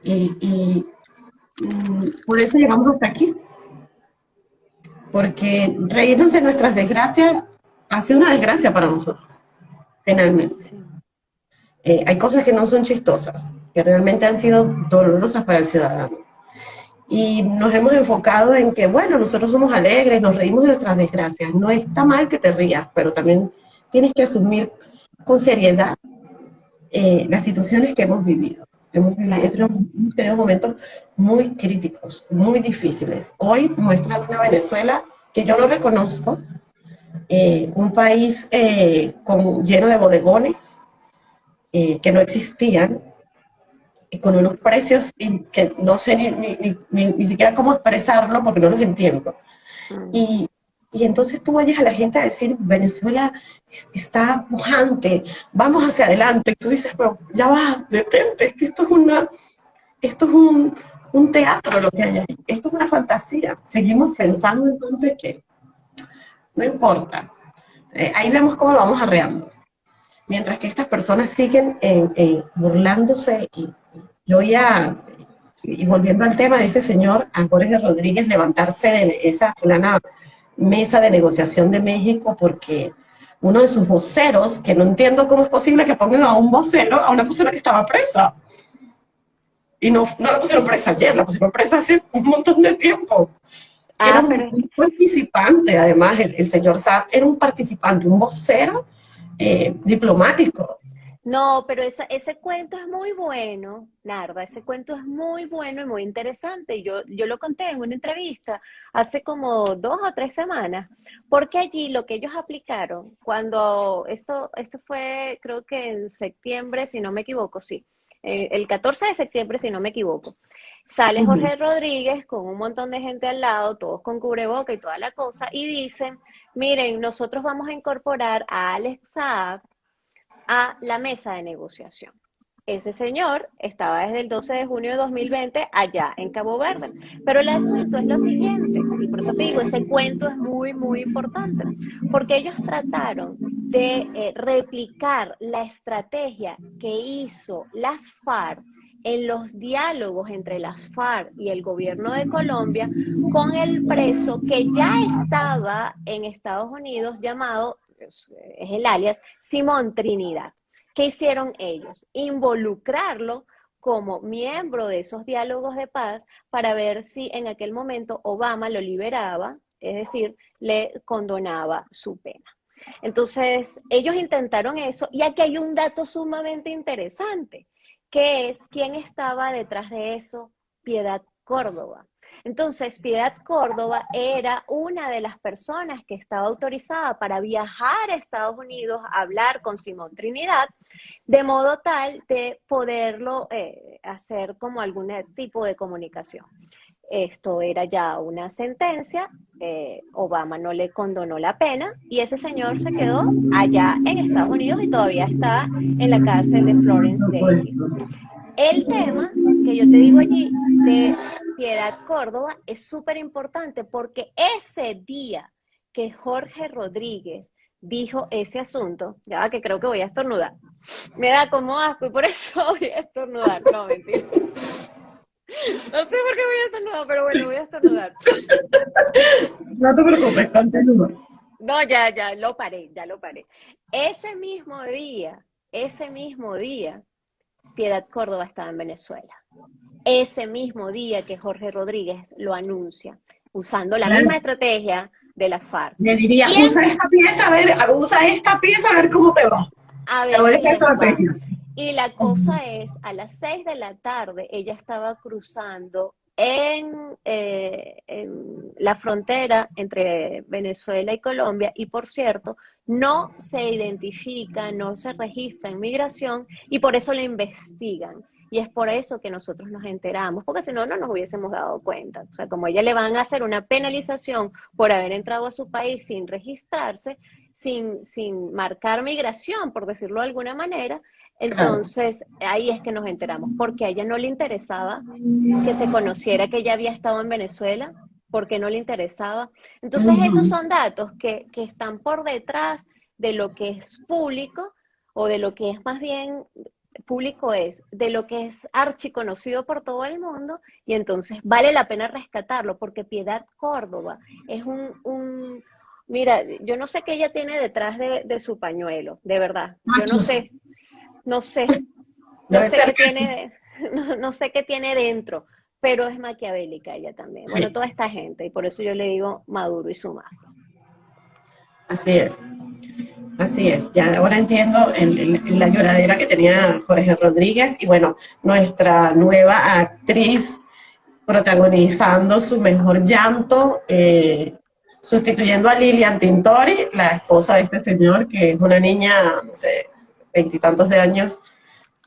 Y, mm, por eso llegamos hasta aquí. Porque reírnos de nuestras desgracias ha sido una desgracia para nosotros, finalmente. Eh, hay cosas que no son chistosas, que realmente han sido dolorosas para el ciudadano. Y nos hemos enfocado en que, bueno, nosotros somos alegres, nos reímos de nuestras desgracias. No está mal que te rías, pero también tienes que asumir con seriedad eh, las situaciones que hemos vivido. Hemos, tenido momentos muy críticos, muy difíciles. Hoy muestran una Venezuela que yo no reconozco, eh, un país eh, con, lleno de bodegones que no existían, con unos precios que no sé ni, ni, siquiera cómo expresarlo porque no los entiendo. Mm. Y, y entonces tú oyes a la gente a decir, Venezuela está pujante, vamos hacia adelante. Y tú dices, pero ya va, detente, es que esto es, una, esto es un, un teatro lo que hay ahí. Esto es una fantasía. Seguimos pensando entonces que no importa. Eh, ahí vemos cómo lo vamos arreando. Mientras que estas personas siguen eh, eh, burlándose y yo ya, y volviendo al tema de este señor, a Jorge Rodríguez, levantarse de esa fulana mesa de negociación de México porque uno de sus voceros, que no entiendo cómo es posible que pongan a un vocero, a una persona que estaba presa. Y no, no la pusieron presa ayer, la pusieron presa hace un montón de tiempo. Ah, era un, participante, además, el, señor Saab era un participante, un vocero eh, diplomático. No, pero ese cuento es muy bueno, Narda, ese cuento es muy bueno y muy interesante. Yo, yo lo conté en una entrevista hace como dos o tres semanas, porque allí lo que ellos aplicaron, cuando esto, esto fue creo que en septiembre, si no me equivoco, sí, eh, el 14 de septiembre, si no me equivoco, sale Jorge Rodríguez con un montón de gente al lado, todos con cubreboca y toda la cosa, y dicen, miren, nosotros vamos a incorporar a Alex Saab a la mesa de negociación. Ese señor estaba desde el 12 de junio de 2020 allá en Cabo Verde. Pero el asunto es lo siguiente, y por eso te digo, ese cuento es muy, muy importante, porque ellos trataron de eh, replicar la estrategia que hizo las FARC en los diálogos entre las FARC y el gobierno de Colombia con el preso que ya estaba en Estados Unidos llamado es, el alias, Simón Trinidad. ¿Qué hicieron ellos? Involucrarlo como miembro de esos diálogos de paz para ver si en aquel momento Obama lo liberaba, es decir, le condonaba su pena. Entonces, ellos intentaron eso y aquí hay un dato sumamente interesante, que es quién estaba detrás de eso, Piedad Córdoba. Entonces, Piedad Córdoba era una de las personas que estaba autorizada para viajar a Estados Unidos a hablar con Simón Trinidad, de modo tal de poderlo eh, hacer como algún tipo de comunicación. Esto era ya una sentencia, eh, Obama no le condonó la pena y ese señor se quedó allá en Estados Unidos y todavía está en la cárcel de Florence. El tema que yo te digo allí de Piedad Córdoba es súper importante porque ese día que Jorge Rodríguez dijo ese asunto, ya que creo que voy a estornudar, me da como asco y por eso [LAUGHS] voy a estornudar. No, mentira. No sé por qué voy a estornudar, pero bueno, voy a estornudar. No te preocupes, continúa. No, ya, ya, lo paré, ya lo paré. Ese mismo día, ese mismo día, Piedad Córdoba estaba en Venezuela ese mismo día que Jorge Rodríguez lo anuncia, usando la misma estrategia, de la FARC. Le diría, usa esta pieza, a ver, usa esta pieza a ver cómo te va. A ver, y la cosa es, a las seis de la tarde ella estaba cruzando en, eh, en, la frontera entre Venezuela y Colombia y por cierto, no se identifica, no se registra en migración y por eso la investigan. Y es por eso que nosotros nos enteramos, porque si no, no nos hubiésemos dado cuenta. O sea, como ella le van a hacer una penalización por haber entrado a su país sin registrarse, sin, sin marcar migración, por decirlo de alguna manera, entonces, ahí es que nos enteramos, porque a ella no le interesaba que se conociera que ella había estado en Venezuela, porque no le interesaba. Entonces, esos son datos que, que están por detrás de lo que es público o de lo que es más bien público es, de lo que es archiconocido por todo el mundo, y entonces vale la pena rescatarlo, porque Piedad Córdoba es un, un mira, yo no sé qué ella tiene detrás de, de su pañuelo, de verdad, yo no sé, no sé, no sé, qué tiene, no, sé qué tiene dentro, pero es maquiavélica ella también. Bueno, toda esta gente, y por eso yo le digo Maduro y su mafia. Así es. Así es, ya ahora entiendo la lloradera que tenía Jorge Rodríguez y bueno, nuestra nueva actriz protagonizando su mejor llanto, eh, sustituyendo a Lilian Tintori, la esposa de este señor, que es una niña, no sé, veintitantos de años,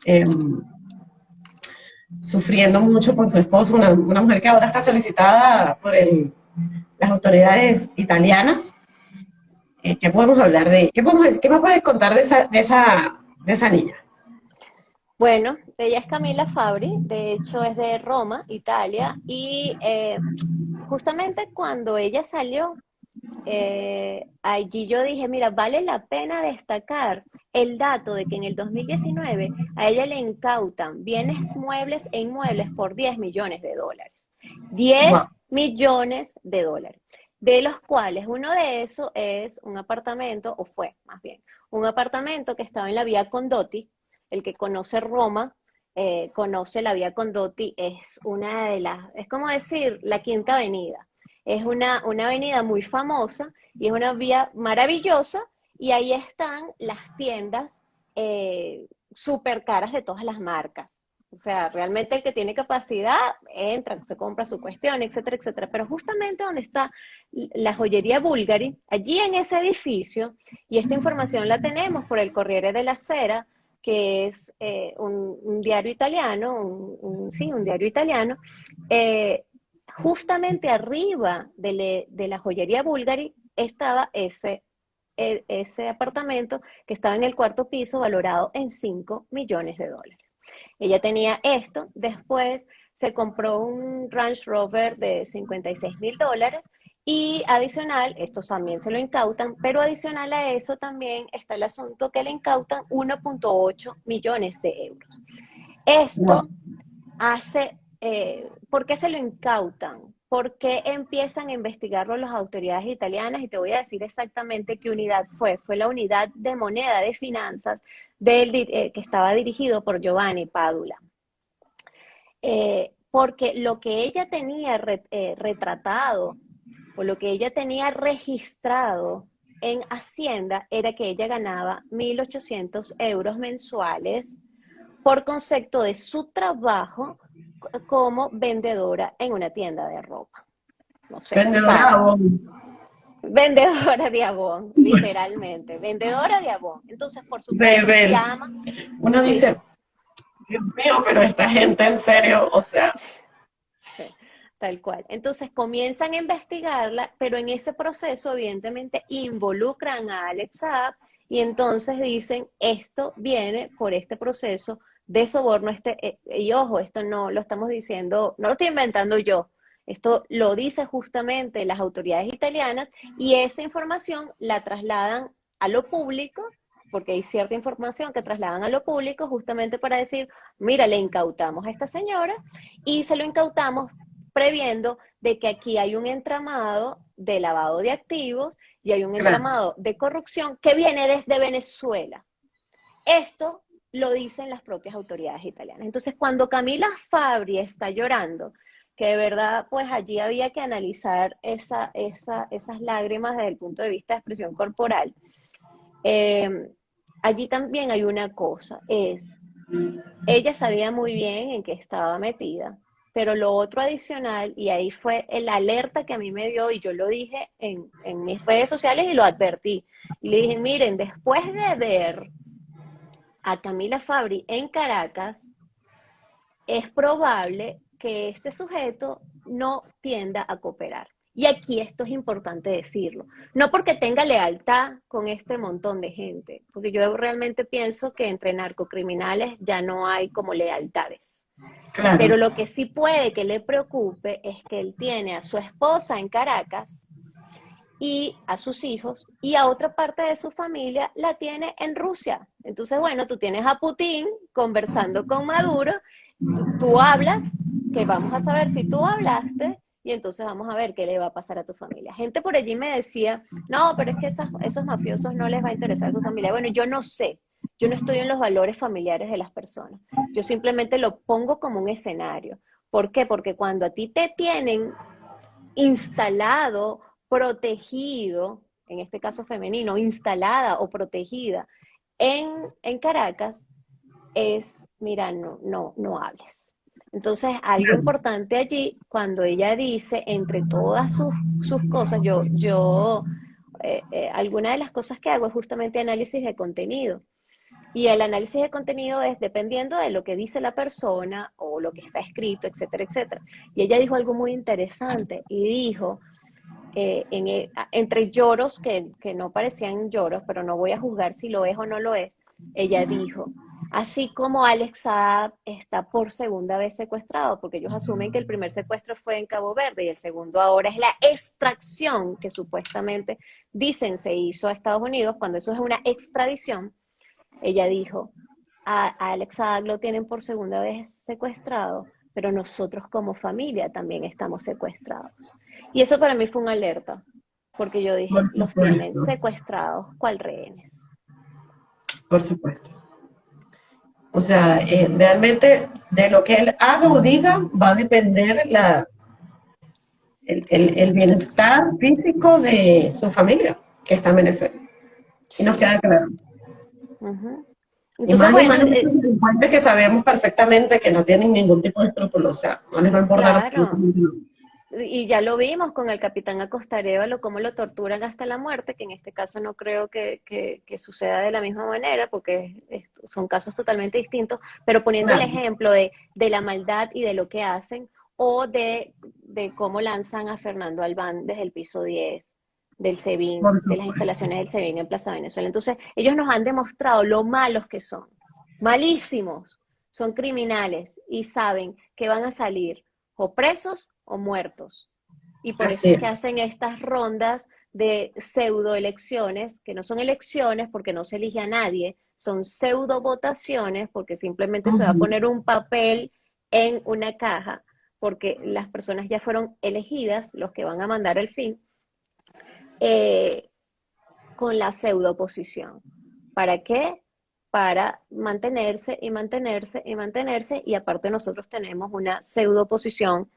em, sufriendo mucho por su esposo, una, mujer que ahora está solicitada por las autoridades italianas. Eh, ¿Qué podemos hablar de ¿Qué, podemos, ¿Qué me puedes contar de esa, de, esa, de esa niña? Bueno, ella es Camila Fabri, de hecho es de Roma, Italia, y eh, justamente cuando ella salió, eh, allí yo dije, mira, vale la pena destacar el dato de que en el 2019 a ella le incautan bienes muebles e inmuebles por 10 millones de dólares. 10 millones de dólares, de los cuales uno de esos es un apartamento, o fue más bien, un apartamento que estaba en la vía Condotti, el que conoce Roma, eh, conoce la vía Condotti, es una de las, es como decir, la quinta avenida es una, una avenida muy famosa y es una vía maravillosa y ahí están las tiendas eh, súper caras de todas las marcas. O sea, realmente el que tiene capacidad entra, se compra su cuestión, etcétera, etcétera. Pero justamente donde está la joyería Bulgari, allí en ese edificio, y esta información la tenemos por el Corriere della Sera, que es eh, un, diario italiano, un, sí, un diario italiano, eh, justamente arriba de, la joyería Bulgari estaba ese, e, ese apartamento que estaba en el cuarto piso valorado en 5 millones de dólares. Ella tenía esto, después se compró un Range Rover de 56 mil dólares y adicional, esto también se lo incautan, pero adicional a eso también está el asunto que le incautan 1.8 millones de euros. Esto hace eh, ¿por qué se lo incautan? ¿Por qué empiezan a investigarlo las autoridades italianas? Y te voy a decir exactamente qué unidad fue. Fue la unidad de moneda de finanzas del, eh, que estaba dirigido por Giovanni Padula. Eh, porque lo que ella tenía retratado o lo que ella tenía registrado en Hacienda era que ella ganaba 1.800 euros mensuales por concepto de su trabajo como vendedora en una tienda de ropa. vendedora de abón. Vendedora de abón, [LAUGHS] literalmente. vendedora de abón. Entonces, por supuesto, llama. Uno dice, Dios mío, pero esta gente en serio, o sea. tal cual. Entonces comienzan a investigarla, pero en ese proceso, evidentemente, involucran a Alex Saab y entonces dicen, esto viene por este proceso de soborno, este, eh, y ojo, esto no lo estamos diciendo, no lo estoy inventando yo, esto lo dice justamente las autoridades italianas y esa información la trasladan a lo público, porque hay cierta información que trasladan a lo público justamente para decir, mira, le incautamos a esta señora y se lo incautamos previendo de que aquí hay un entramado de lavado de activos y hay un entramado de corrupción que viene desde Venezuela. Esto lo dicen las propias autoridades italianas. Entonces, cuando Camila Fabri está llorando, que de verdad, pues allí había que analizar esa, esa, esas lágrimas desde el punto de vista de expresión corporal. Eh, allí también hay una cosa, es, ella sabía muy bien en qué estaba metida, pero lo otro adicional, y ahí fue el alerta que a mí me dio, y yo lo dije en, en mis redes sociales y lo advertí, y le dije, miren, después de ver a Camila Fabri en Caracas, es probable que este sujeto no tienda a cooperar. Y aquí esto es importante decirlo. No porque tenga lealtad con este montón de gente, porque yo realmente pienso que entre narcocriminales ya no hay como lealtades. Pero lo que sí puede que le preocupe es que él tiene a su esposa en Caracas y a sus hijos y a otra parte de su familia la tiene en Rusia. Entonces, bueno, tú tienes a Putin conversando con Maduro, tú hablas, que vamos a saber si tú hablaste y entonces vamos a ver qué le va a pasar a tu familia. Gente por allí me decía, no, pero es que esos mafiosos no les va a interesar a tu familia. Bueno, yo no sé, yo no estoy en los valores familiares de las personas. Yo simplemente lo pongo como un escenario. ¿Por qué? Porque cuando a ti te tienen instalado, protegido, en este caso femenino, instalada o protegida en, en Caracas, es, mira, no, no, no hables. Entonces, algo importante allí, cuando ella dice, entre todas sus, cosas, yo, yo, eh, eh, alguna de las cosas que hago es justamente análisis de contenido. Y el análisis de contenido es dependiendo de lo que dice la persona o lo que está escrito, etcétera, etcétera. Y ella dijo algo muy interesante y dijo, eh, en entre lloros que, que no parecían lloros, pero no voy a juzgar si lo es o no lo es, ella dijo, Así como Alex Saab está por segunda vez secuestrado, porque ellos asumen que el primer secuestro fue en Cabo Verde y el segundo ahora es la extracción que supuestamente dicen se hizo a Estados Unidos, cuando eso es una extradición. Ella dijo, a, Alex Saab lo tienen por segunda vez secuestrado, pero nosotros como familia también estamos secuestrados. Y eso para mí fue una alerta, porque yo dije, los tienen secuestrados, ¿cuál rehenes? Por supuesto. O sea, eh, realmente de lo que él haga o diga va a depender la, el, bienestar físico de su familia, que está en Venezuela. Y nos queda claro. Entonces, y más, eh, que sabemos perfectamente que no tienen ningún tipo de escrúpulo, o sea, no les va a importar. Claro y ya lo vimos con el capitán Acostarévalo, cómo lo torturan hasta la muerte, que en este caso no creo que, suceda de la misma manera, porque son casos totalmente distintos, pero poniendo el ejemplo de, la maldad y de lo que hacen, o de, cómo lanzan a Fernando Albán desde el piso 10 del SEBIN, de las instalaciones del SEBIN en Plaza Venezuela. Entonces, ellos nos han demostrado lo malos que son, malísimos, son criminales y saben que van a salir o presos o muertos. Y por eso es que hacen estas rondas de pseudo elecciones, que no son elecciones porque no se elige a nadie, son pseudo votaciones porque simplemente se va a poner un papel en una caja, porque las personas ya fueron elegidas, los que van a mandar el fin, eh, con la pseudo oposición. ¿Para qué? Para mantenerse y mantenerse y mantenerse, y aparte nosotros tenemos una pseudo oposición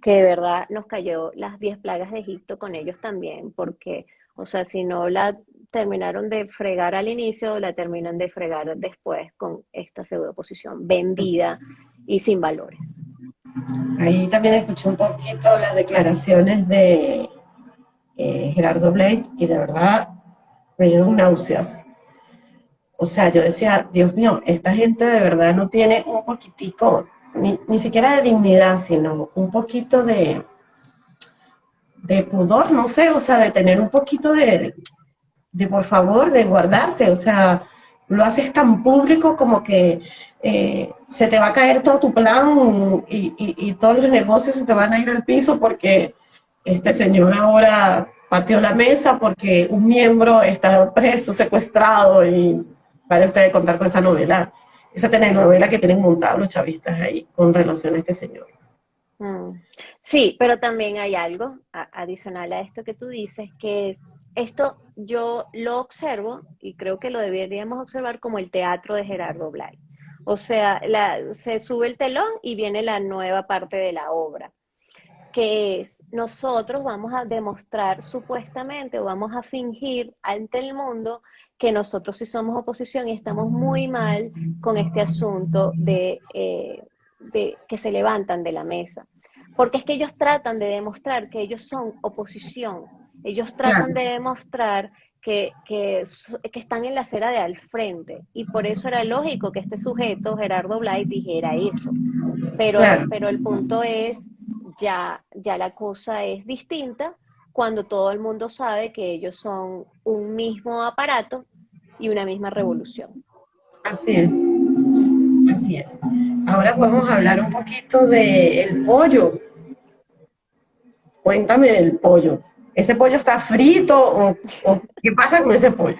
que de verdad nos cayó las 10 plagas de Egipto con ellos también, porque, o sea, si no la terminaron de fregar al inicio, la terminan de fregar después con esta pseudo oposición vendida y sin valores. Ahí también escuché un poquito las declaraciones de eh, Gerardo Blake y de verdad me dieron náuseas. O sea, yo decía, Dios mío, esta gente de verdad no tiene un poquitico ni, siquiera de dignidad, sino un poquito de, de pudor, no sé, o sea, de tener un poquito de, de por favor, de guardarse, o sea, lo haces tan público como que eh, se te va a caer todo tu plan y, y, todos los negocios se te van a ir al piso porque este señor ahora pateó la mesa porque un miembro está preso, secuestrado y para ustedes contar con esa novela esa telenovela que tienen montado los chavistas ahí con relación a este señor. Mm. Sí, pero también hay algo adicional a esto que tú dices, que es, esto yo lo observo y creo que lo deberíamos observar como el teatro de Gerardo Blay. O sea, se sube el telón y viene la nueva parte de la obra. que es nosotros vamos a demostrar supuestamente o vamos a fingir ante el mundo que nosotros sí somos oposición y estamos muy mal con este asunto de, eh, de que se levantan de la mesa. Porque es que ellos tratan de demostrar que ellos son oposición, ellos tratan de demostrar que, que, que, están en la acera de al frente. Y por eso era lógico que este sujeto, Gerardo Blay, dijera eso. Pero, pero el punto es, ya, ya la cosa es distinta cuando todo el mundo sabe que ellos son un mismo aparato y una misma revolución. Así es. Así es. Ahora podemos hablar un poquito del pollo. Cuéntame del pollo. ¿Ese pollo está frito o, qué pasa con ese pollo?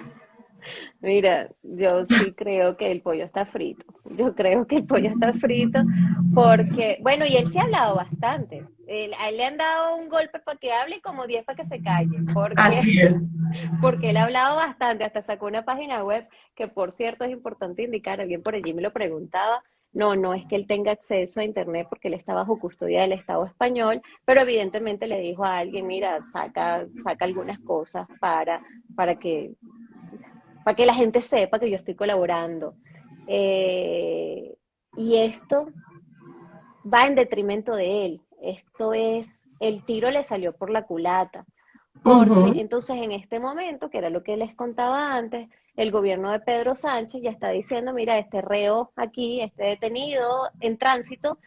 Mira, yo sí creo que el pollo está frito. Yo creo que el pollo está frito porque, bueno, y él se ha hablado bastante. a él le han dado un golpe para que hable y como 10 para que se calle. Porque, Así es. [LAUGHS] Porque él ha hablado bastante, hasta sacó una página web que, por cierto, es importante indicar, alguien por allí me lo preguntaba, no, no es que él tenga acceso a Internet porque él está bajo custodia del Estado español, pero evidentemente le dijo a alguien, mira, saca, saca algunas cosas para, para, que, para que la gente sepa que yo estoy colaborando. Eh, y esto va en detrimento de él. Esto es, el tiro le salió por la culata. Porque entonces en este momento, que era lo que les contaba antes, el gobierno de Pedro Sánchez ya está diciendo, mira, este reo aquí, este detenido en tránsito,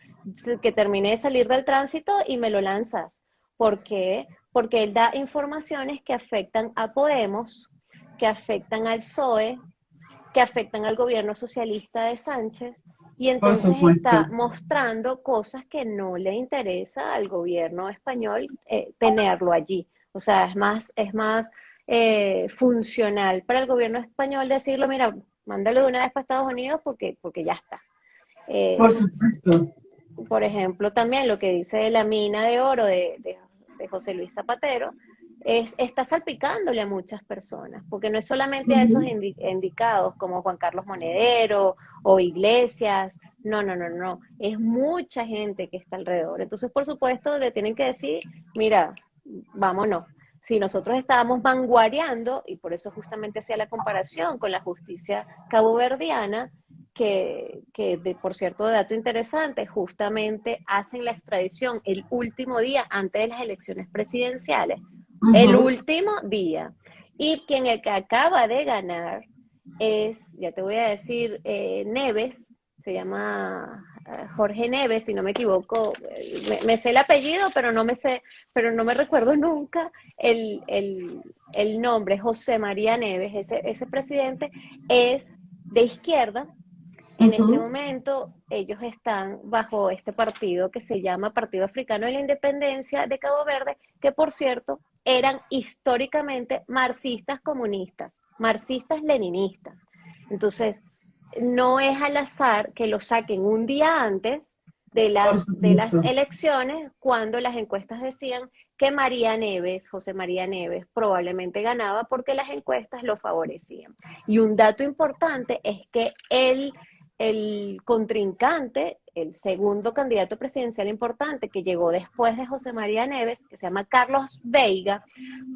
que termine de salir del tránsito y me lo lanzas. ¿Por qué? Porque él da informaciones que afectan a Podemos, que afectan al PSOE, que afectan al gobierno socialista de Sánchez, y entonces está mostrando cosas que no le interesa al gobierno español eh, tenerlo allí. O sea, es más, es más eh, funcional para el gobierno español decirlo, mira, mándalo de una vez para Estados Unidos porque, porque ya está. Eh, por supuesto. Por ejemplo, también lo que dice la mina de oro de, de, José Luis Zapatero, es, está salpicándole a muchas personas, porque no es solamente a esos indicados como Juan Carlos Monedero o Iglesias, no, no, no, no, es mucha gente que está alrededor. Entonces, por supuesto, le tienen que decir, mira, vámonos si nosotros estábamos vanguardiando, y por eso justamente hacía la comparación con la justicia caboverdiana, que, que de, por cierto, dato interesante, justamente hacen la extradición el último día antes de las elecciones presidenciales, el último día. Y quien el que acaba de ganar es, ya te voy a decir, eh, Neves, se llama eh, Jorge Neves, si no me equivoco, eh, me, sé el apellido, pero no me sé, pero no me recuerdo nunca el, nombre, José María Neves, ese, ese presidente es de izquierda. En este momento ellos están bajo este partido que se llama Partido Africano de la Independencia de Cabo Verde, que por cierto eran históricamente marxistas comunistas, marxistas leninistas. Entonces, no es al azar que lo saquen un día antes de las, de las elecciones, cuando las encuestas decían que María Neves, José María Neves, probablemente ganaba porque las encuestas lo favorecían. Y un dato importante es que él el contrincante, el segundo candidato presidencial importante que llegó después de José María Neves, que se llama Carlos Veiga,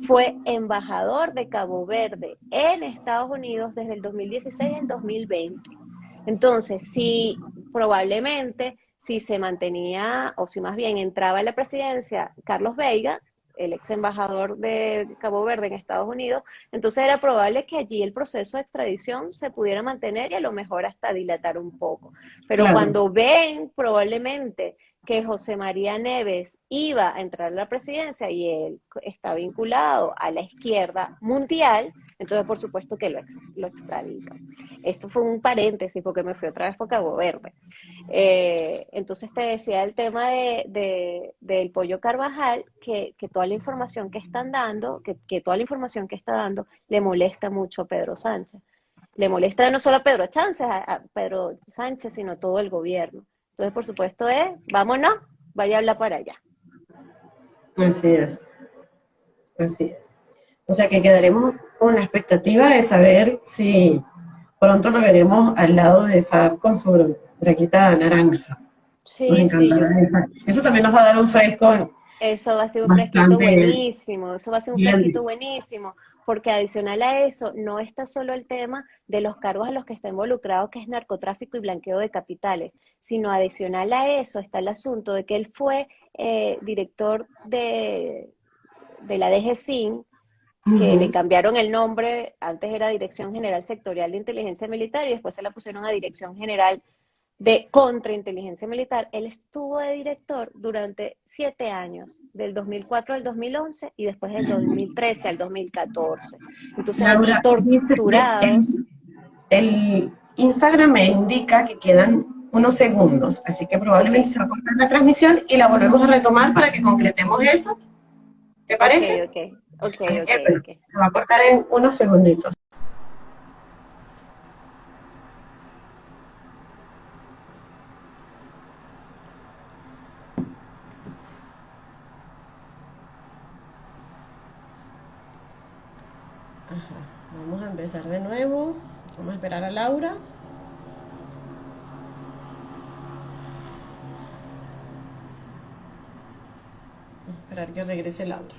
fue embajador de Cabo Verde en Estados Unidos desde el 2016 al 2020. Entonces, si probablemente, si se mantenía, o si más bien entraba en la presidencia Carlos Veiga, el ex embajador de Cabo Verde en Estados Unidos, entonces era probable que allí el proceso de extradición se pudiera mantener y a lo mejor hasta dilatar un poco. Pero cuando ven probablemente que José María Neves iba a entrar a la presidencia y él está vinculado a la izquierda mundial, entonces por supuesto que lo, ex, lo Esto fue un paréntesis porque me fui otra vez por Cabo Verde. Eh, entonces te decía el tema de, del pollo Carvajal, que, toda la información que están dando, que, toda la información que está dando le molesta mucho a Pedro Sánchez. Le molesta no solo a Pedro Sánchez, a Pedro Sánchez, sino a todo el gobierno. Entonces, por supuesto, es, vámonos, vaya a hablar para allá. Así es. Así es. O sea que quedaremos con la expectativa de saber si pronto lo veremos al lado de esa con su braquita naranja. Sí, sí. Eso también nos va a dar un fresco Eso va a ser un fresquito buenísimo, eso va a ser un fresquito buenísimo, porque adicional a eso, no está solo el tema de los cargos a los que está involucrado, que es narcotráfico y blanqueo de capitales, sino adicional a eso está el asunto de que él fue eh, director de, de la DGCIN, que le cambiaron el nombre, antes era Dirección General Sectorial de Inteligencia Militar y después se la pusieron a Dirección General de Contrainteligencia Militar. Él estuvo de director durante siete años, del 2004 al 2011 y después del 2013 al 2014. Entonces, Laura, torturados. el, Instagram me indica que quedan unos segundos, así que probablemente se va a cortar la transmisión y la volvemos a retomar para que concretemos eso. ¿Te parece? Ok, ok, ok, okay, Se va a cortar en unos segunditos. Vamos a empezar de nuevo. Vamos a esperar a Laura. Esperar que regrese Laura.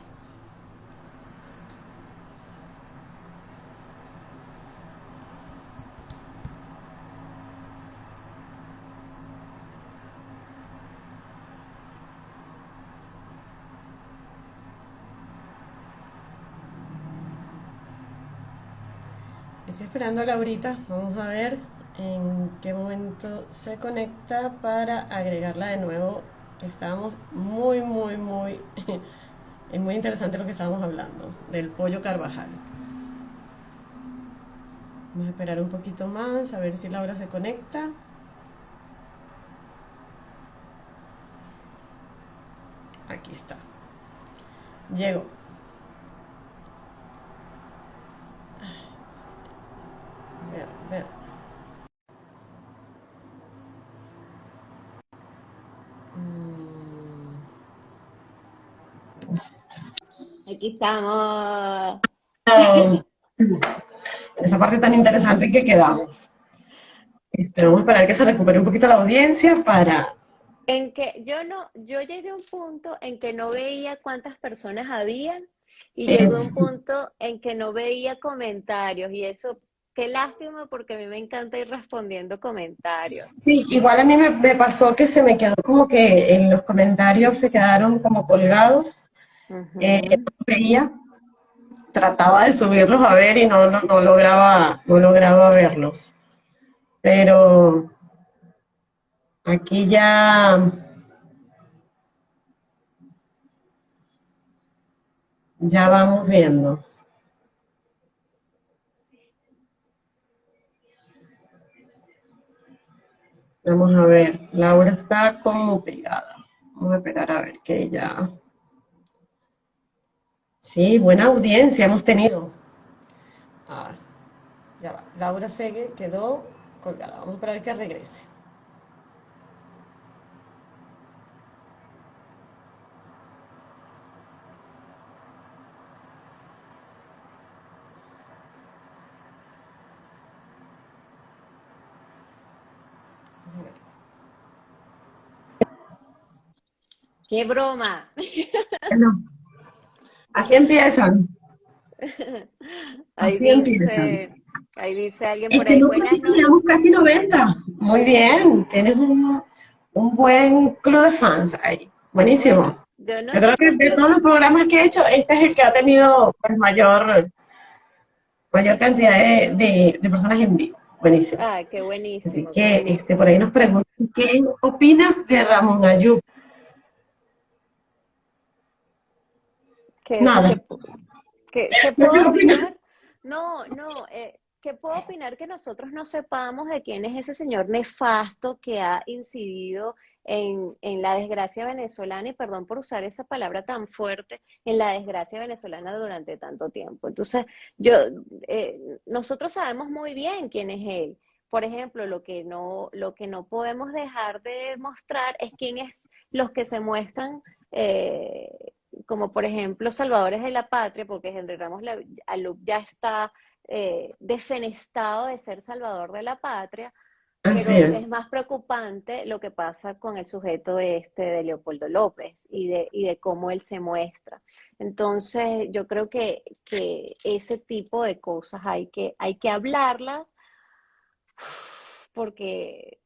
Estoy esperando a Laurita, vamos a ver en qué momento se conecta para agregarla de nuevo estábamos muy, muy, muy, [LAUGHS] es muy interesante lo que estábamos hablando, del pollo Carvajal. Vamos a esperar un poquito más, a ver si Laura se conecta. Aquí está. Llegó. Aquí estamos. Esa parte tan interesante que quedamos. Este, vamos a esperar que se recupere un poquito la audiencia para... En que yo no, yo llegué a un punto en que no veía cuántas personas habían y llegó a un punto en que no veía comentarios y eso, qué lástima porque a mí me encanta ir respondiendo comentarios. Sí, igual a mí me, me pasó que se me quedó como que en los comentarios se quedaron como colgados eh, veía, trataba de subirlos a ver y no, no, lograba, no lograba verlos. Pero aquí ya... Ya vamos viendo. Vamos a ver, Laura está como pegada. Vamos a esperar a ver que ella... Sí, buena audiencia hemos tenido. Ah, ya va. Laura Segue quedó colgada. Vamos a esperar que regrese. ¡Qué broma! Así empiezan. [LAUGHS] Así empiezan. Ahí dice alguien por ahí. casi, casi 90. Muy bien. Tienes un, buen club de fans ahí. Buenísimo. Yo, creo que de todos los programas que he hecho, este es el que ha tenido pues, mayor, mayor cantidad de, personas en vivo. Buenísimo. Ah, qué buenísimo. Así que Este, por ahí nos preguntan, ¿qué opinas de Ramón Ayub? ¿Qué, Nada. ¿Qué, puedo opinar? No, no, eh, ¿qué puedo opinar que nosotros no sepamos de quién es ese señor nefasto que ha incidido en, la desgracia venezolana, y perdón por usar esa palabra tan fuerte, en la desgracia venezolana durante tanto tiempo? Entonces, yo, eh, nosotros sabemos muy bien quién es él. Por ejemplo, lo que no, lo que no podemos dejar de mostrar es quién es los que se muestran eh, como por ejemplo Salvadores de la Patria, porque Henry Ramos Alup ya está eh, defenestado de ser salvador de la patria, Pero es. más preocupante lo que pasa con el sujeto este de Leopoldo López y de, y de cómo él se muestra. Entonces, yo creo que, que ese tipo de cosas hay que, hay que hablarlas porque,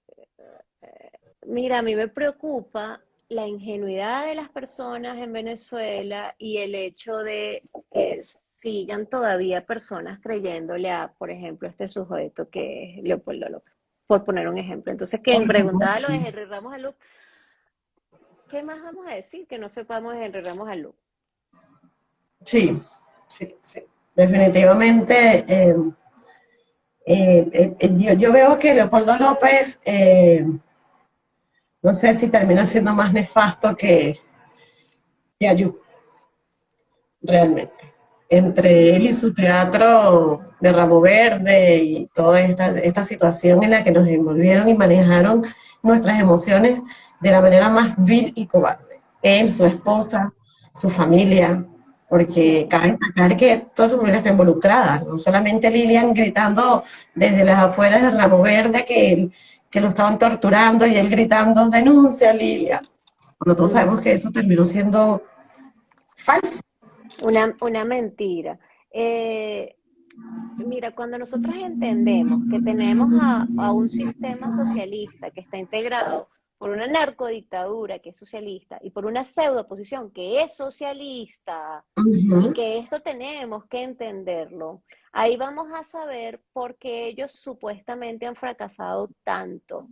eh, mira, a mí me preocupa la ingenuidad de las personas en Venezuela y el hecho de que sigan todavía personas creyéndole a, por ejemplo, este sujeto que es Leopoldo López, por poner un ejemplo. Entonces, que preguntaba lo de Henry Ramos Alú, ¿qué más vamos a decir que no sepamos de Henry Ramos Alú? Sí, sí, sí. Definitivamente, eh, eh, eh, yo, veo que Leopoldo López no sé si termina siendo más nefasto que, que realmente. Entre él y su teatro de Ramo Verde y toda esta, esta situación en la que nos envolvieron y manejaron nuestras emociones de la manera más vil y cobarde. Él, su esposa, su familia, porque cabe destacar que toda su familia está involucrada, no solamente Lilian gritando desde las afueras de Ramo Verde que que lo estaban torturando y él gritando, denuncia Lilia. Cuando todos sabemos que eso terminó siendo falso. Una, una mentira. Eh, mira, cuando nosotros entendemos que tenemos a, a, un sistema socialista que está integrado por una narcodictadura que es socialista y por una pseudo oposición que es socialista y que esto tenemos que entenderlo, ahí vamos a saber por qué ellos supuestamente han fracasado tanto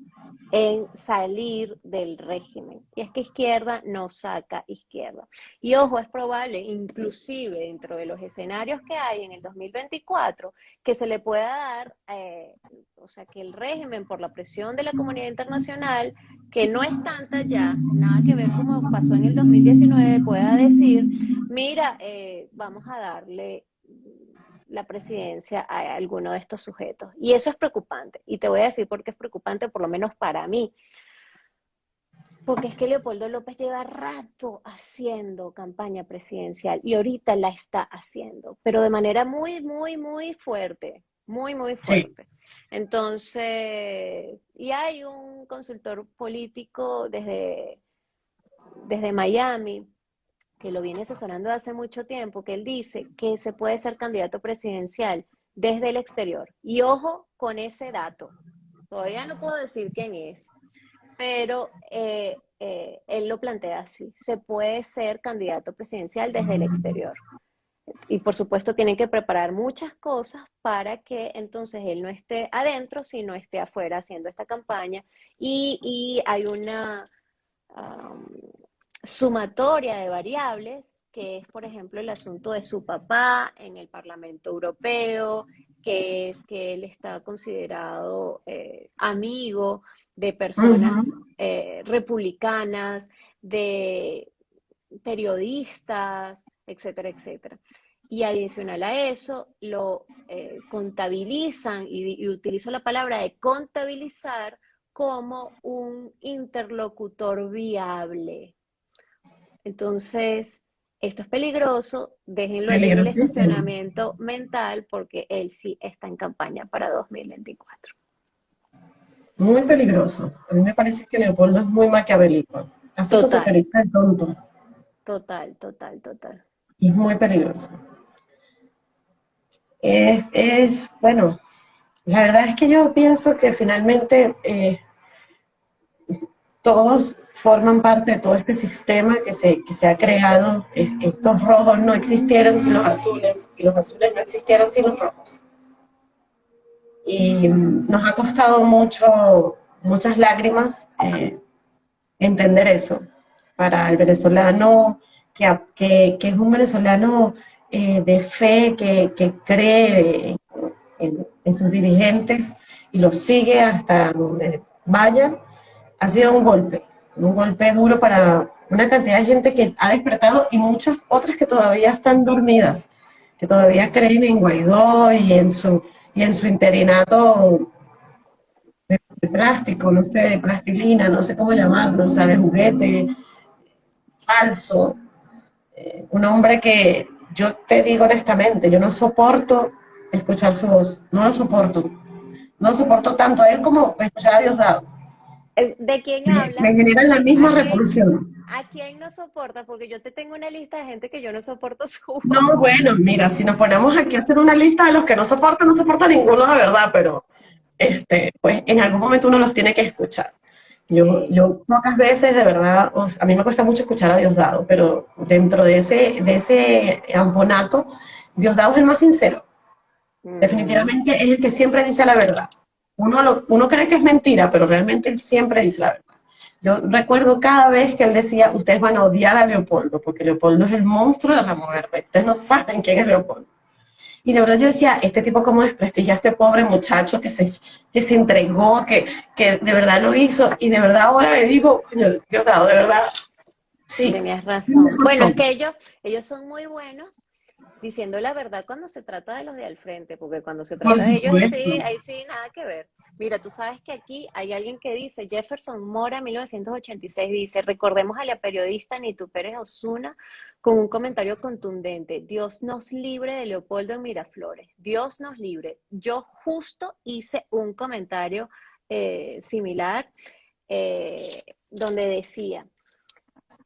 en salir del régimen. Y es que izquierda no saca izquierda. Y ojo, es probable, inclusive dentro de los escenarios que hay en el 2024, que se le pueda dar, eh, o sea, que el régimen por la presión de la comunidad internacional, que no es tanta ya, nada que ver como pasó en el 2019, pueda decir, mira, eh, vamos a darle la presidencia a alguno de estos sujetos. Y eso es preocupante. Y te voy a decir por qué es preocupante, por lo menos para mí. Porque es que Leopoldo López lleva rato haciendo campaña presidencial y ahorita la está haciendo, pero de manera muy, muy, muy fuerte, muy, muy fuerte. Entonces, y hay un consultor político desde, desde Miami que lo viene asesorando hace mucho tiempo, que él dice que se puede ser candidato presidencial desde el exterior. Y ojo con ese dato. Todavía no puedo decir quién es, pero eh, eh, él lo plantea así. Se puede ser candidato presidencial desde el exterior. Y por supuesto tienen que preparar muchas cosas para que entonces él no esté adentro, sino esté afuera haciendo esta campaña. Y, hay una, sumatoria de variables, que es, por ejemplo, el asunto de su papá en el Parlamento Europeo, que es que él está considerado eh, amigo de personas eh, republicanas, de periodistas, etcétera, etcétera. Y adicional a eso, lo eh, contabilizan, y, y utilizo la palabra de contabilizar como un interlocutor viable. Entonces, esto es peligroso, déjenlo en el estacionamiento mental porque él sí está en campaña para 2024. Muy peligroso. A mí me parece que Leopoldo es muy maquiavélico. Hace total. de tonto. Total, total, total. Y es muy peligroso. Es, bueno, la verdad es que yo pienso que finalmente eh, todos forman parte de todo este sistema que se, que se ha creado. Estos rojos no existieran sin los azules y los azules no existieran sin los rojos. Y nos ha costado mucho, muchas lágrimas eh, entender eso. Para el venezolano que, que, es un venezolano eh, de fe, que, que cree en, en sus dirigentes y los sigue hasta donde vayan, ha sido un golpe un golpe duro para una cantidad de gente que ha despertado y muchas otras que todavía están dormidas, que todavía creen en Guaidó y en su, y en su interinato de, plástico, no sé, de plastilina, no sé cómo llamarlo, o sea, de juguete falso. Eh, un hombre que yo te digo honestamente, yo no soporto escuchar su voz, no lo soporto. no soporto tanto a él como escuchar a Diosdado. Eh, ¿De quién habla? Me, generan la misma repulsión. ¿A quién no soporta? Porque yo te tengo una lista de gente que yo no soporto [LAUGHS] su. No, bueno, mira, si nos ponemos aquí a hacer una lista de los que no soportan, no soporta ninguno, la verdad, pero este, pues en algún momento uno los tiene que escuchar. Yo, yo pocas veces, de verdad, a mí me cuesta mucho escuchar a Diosdado, pero dentro de ese, de ese amponato, Diosdado es el más sincero. Mm. Definitivamente es el que siempre dice la verdad. Uno, uno cree que es mentira, pero realmente él siempre dice la verdad. Yo recuerdo cada vez que él decía, ustedes van a odiar a Leopoldo, porque Leopoldo es el monstruo de Ramo Verde. Ustedes no saben quién es Leopoldo. Y de verdad yo decía, este tipo cómo desprestigia a este pobre muchacho que se, que se entregó, que, que de verdad lo hizo. Y de verdad ahora le digo, coño, Dios dado, de verdad, sí. Tenías razón. Bueno, es que ellos, ellos son muy buenos diciendo la verdad cuando se trata de los de al frente, porque cuando se trata de ellos, sí, ahí sí, nada que ver. Mira, tú sabes que aquí hay alguien que dice, Jefferson Mora, 1986, dice, recordemos a la periodista Nitu Pérez Osuna con un comentario contundente, Dios nos libre de Leopoldo en Miraflores, Dios nos libre. Yo justo hice un comentario eh, similar eh, donde decía,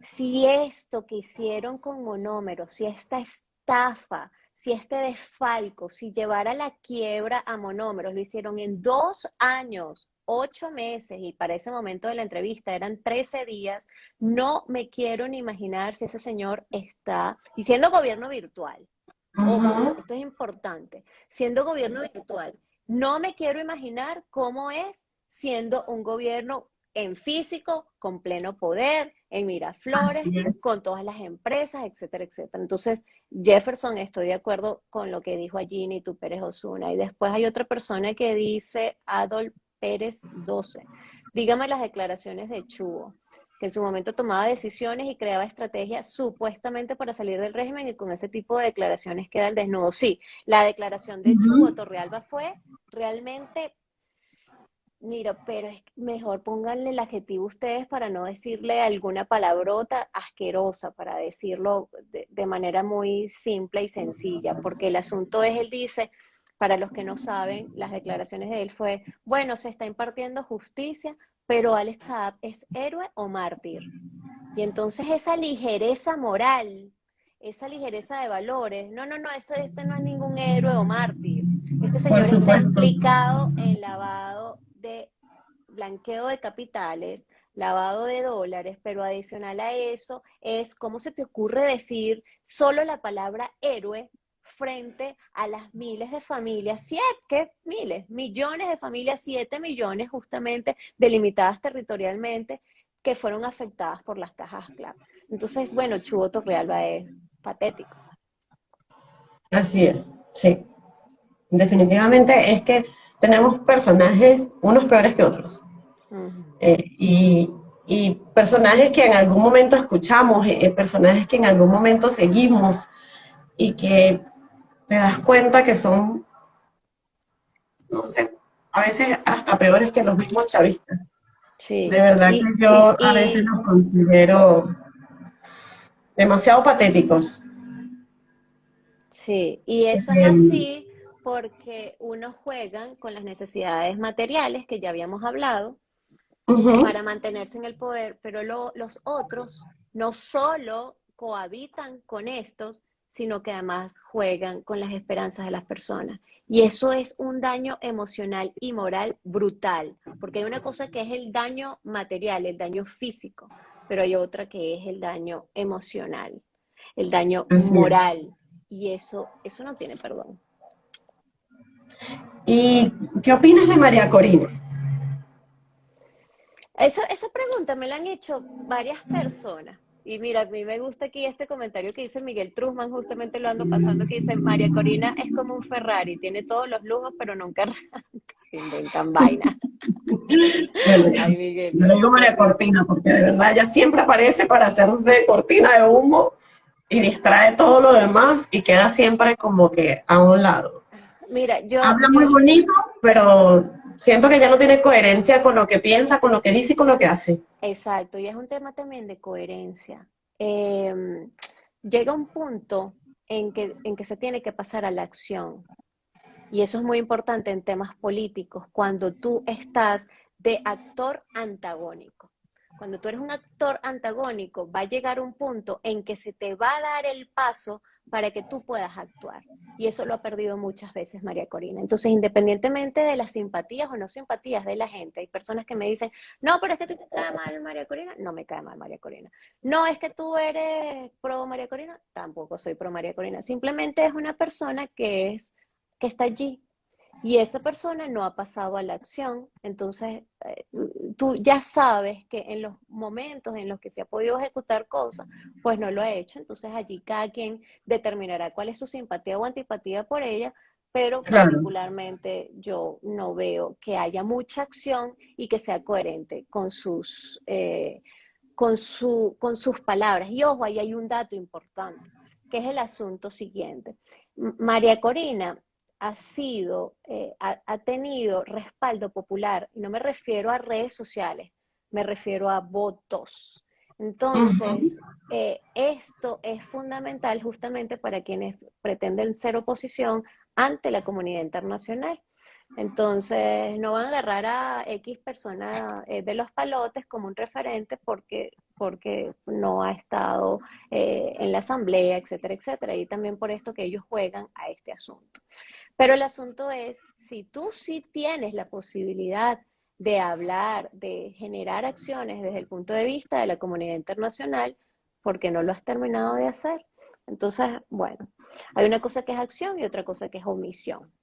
si esto que hicieron con monómeros, si esta estafa, si este desfalco, si llevara la quiebra a monómeros, lo hicieron en dos años, ocho meses, y para ese momento de la entrevista eran 13 días, no me quiero ni imaginar si ese señor está, y siendo gobierno virtual, esto es importante, siendo gobierno virtual, no me quiero imaginar cómo es siendo un gobierno en físico, con pleno poder, en Miraflores, con todas las empresas, etcétera, etcétera. Entonces, Jefferson, estoy de acuerdo con lo que dijo allí Nitu Pérez Osuna. Y después hay otra persona que dice, Adol Pérez 12. Dígame las declaraciones de Chubo, que en su momento tomaba decisiones y creaba estrategias supuestamente para salir del régimen y con ese tipo de declaraciones queda el desnudo. Sí, la declaración de Chubo Torrealba fue realmente Mira, pero es mejor pónganle el adjetivo ustedes para no decirle alguna palabrota asquerosa, para decirlo de, manera muy simple y sencilla, porque el asunto es, él dice, para los que no saben, las declaraciones de él fue, bueno, se está impartiendo justicia, pero Alex Saab es héroe o mártir. Y entonces esa ligereza moral, esa ligereza de valores, no, no, no, este, este no es ningún héroe o mártir. Este señor está implicado en lavado de blanqueo de capitales, lavado de dólares, pero adicional a eso es cómo se te ocurre decir solo la palabra héroe frente a las miles de familias, siete miles, millones de familias, siete millones justamente delimitadas territorialmente que fueron afectadas por las cajas clave. Entonces, bueno, Chubo Torrealba es patético. Así es, sí. Definitivamente es que tenemos personajes, unos peores que otros. Eh, y, personajes que en algún momento escuchamos, eh, personajes que en algún momento seguimos y que te das cuenta que son, no sé, a veces hasta peores que los mismos chavistas. Sí. De verdad que yo a veces los considero demasiado patéticos. Sí, y eso es em, así porque unos juegan con las necesidades materiales que ya habíamos hablado para mantenerse en el poder, pero los otros no solo cohabitan con estos, sino que además juegan con las esperanzas de las personas. Y eso es un daño emocional y moral brutal, porque hay una cosa que es el daño material, el daño físico, pero hay otra que es el daño emocional, el daño moral, y eso, eso no tiene perdón. ¿Y qué opinas de María Corina? Esa, esa pregunta me la han hecho varias personas. Y mira, a mí me gusta aquí este comentario que dice Miguel Truzman, justamente lo ando pasando, que dice, María Corina es como un Ferrari, tiene todos los lujos, pero nunca arranca, se inventan vaina. [LAUGHS] Ay, Miguel. Yo le digo María Cortina, porque de verdad ella siempre aparece para hacerse cortina de humo y distrae todo lo demás y queda siempre como que a un lado. Mira, yo... Habla muy bonito, pero siento que ya no tiene coherencia con lo que piensa, con lo que dice y con lo que hace. Exacto, y es un tema también de coherencia. Em, llega un punto en que, en que se tiene que pasar a la acción. Y eso es muy importante en temas políticos, cuando tú estás de actor antagónico. Cuando tú eres un actor antagónico, va a llegar un punto en que se te va a dar el paso para que tú puedas actuar. Y eso lo ha perdido muchas veces María Corina. Entonces, independientemente de las simpatías o no simpatías de la gente, hay personas que me dicen, no, pero es que te cae mal María Corina. No me cae mal María Corina. No, es que tú eres pro María Corina. Tampoco soy pro María Corina. Simplemente es una persona que es que está allí. Y esa persona no ha pasado a la acción. Entonces, eh, tú ya sabes que en los momentos en los que se ha podido ejecutar cosas, pues no lo ha hecho. Entonces, allí cada quien determinará cuál es su simpatía o antipatía por ella. Pero particularmente yo no veo que haya mucha acción y que sea coherente con sus, eh, con, su, con sus palabras. Y ojo, ahí hay un dato importante, que es el asunto siguiente. María Corina ha sido, eh, ha, tenido respaldo popular, y no me refiero a redes sociales, me refiero a votos. Entonces, eh, esto es fundamental justamente para quienes pretenden ser oposición ante la comunidad internacional. Entonces, no van a agarrar a X persona eh, de los palotes como un referente porque, porque no ha estado eh, en la asamblea, etcétera, etcétera. Y también por esto que ellos juegan a este asunto. Pero el asunto es, si tú sí tienes la posibilidad de hablar, de generar acciones desde el punto de vista de la comunidad internacional, ¿por qué no lo has terminado de hacer? Entonces, bueno, hay una cosa que es acción y otra cosa que es omisión.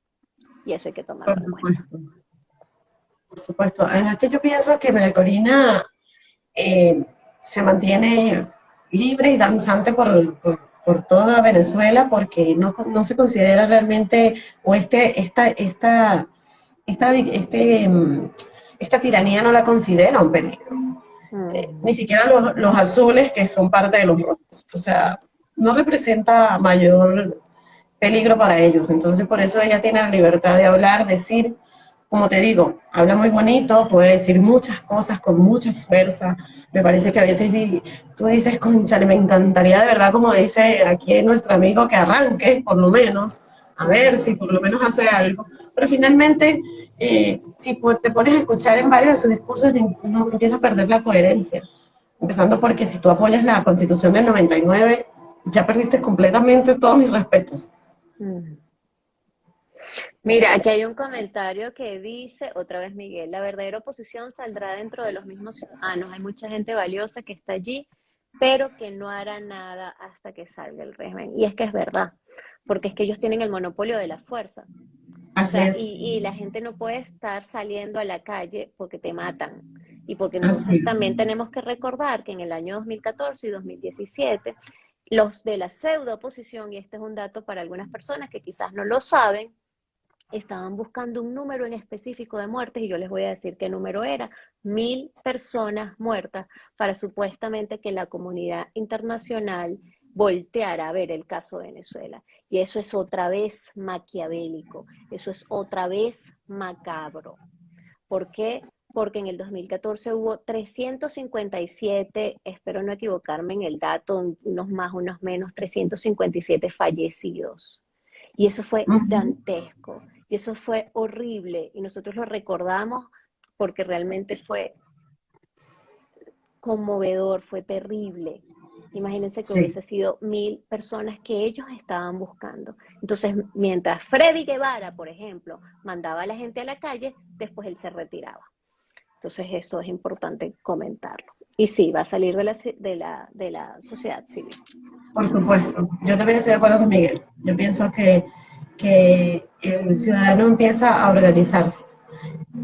Y eso hay que tomarlo Por supuesto. Por supuesto. Además que yo pienso que María Corina eh, se mantiene libre y danzante por, toda Venezuela porque no, no, se considera realmente, o este, esta, esta, esta, este, mm, esta tiranía no la considera un peligro. Mm. Eh, ni siquiera los, los azules que son parte de los rojos. O sea, no representa mayor peligro para ellos. Entonces, por eso ella tiene la libertad de hablar, decir, como te digo, habla muy bonito, puede decir muchas cosas con mucha fuerza. Me parece que a veces tú dices, conchale, me encantaría de verdad, como dice aquí nuestro amigo, que arranque, por lo menos, a ver si por lo menos hace algo. Pero finalmente, eh, si te pones a escuchar en varios de sus discursos, no empieza a perder la coherencia. Empezando porque si tú apoyas la Constitución del 99, ya perdiste completamente todos mis respetos. Mira, aquí hay un comentario que dice, otra vez Miguel, la verdadera oposición saldrá dentro de los mismos ciudadanos. Hay mucha gente valiosa que está allí, pero que no hará nada hasta que salga el régimen. Y es que es verdad, porque es que ellos tienen el monopolio de la fuerza. y, la gente no puede estar saliendo a la calle porque te matan. Y porque entonces también tenemos que recordar que en el año 2014 y 2017 los de la pseudo oposición, y este es un dato para algunas personas que quizás no lo saben, estaban buscando un número en específico de muertes y yo les voy a decir qué número era, mil personas muertas para supuestamente que la comunidad internacional volteara a ver el caso de Venezuela. Y eso es otra vez maquiavélico, eso es otra vez macabro. ¿Por qué? porque en el 2014 hubo 357, espero no equivocarme en el dato, unos más, unos menos, 357 fallecidos. Y eso fue dantesco, y eso fue horrible, y nosotros lo recordamos porque realmente fue conmovedor, fue terrible. Imagínense que hubiese sido mil personas que ellos estaban buscando. Entonces, mientras Freddy Guevara, por ejemplo, mandaba a la gente a la calle, después él se retiraba. Entonces eso es importante comentarlo. Y sí, va a salir de la, de la, de la sociedad civil. Por supuesto. Yo también estoy de acuerdo con Miguel. Yo pienso que, que el ciudadano empieza a organizarse.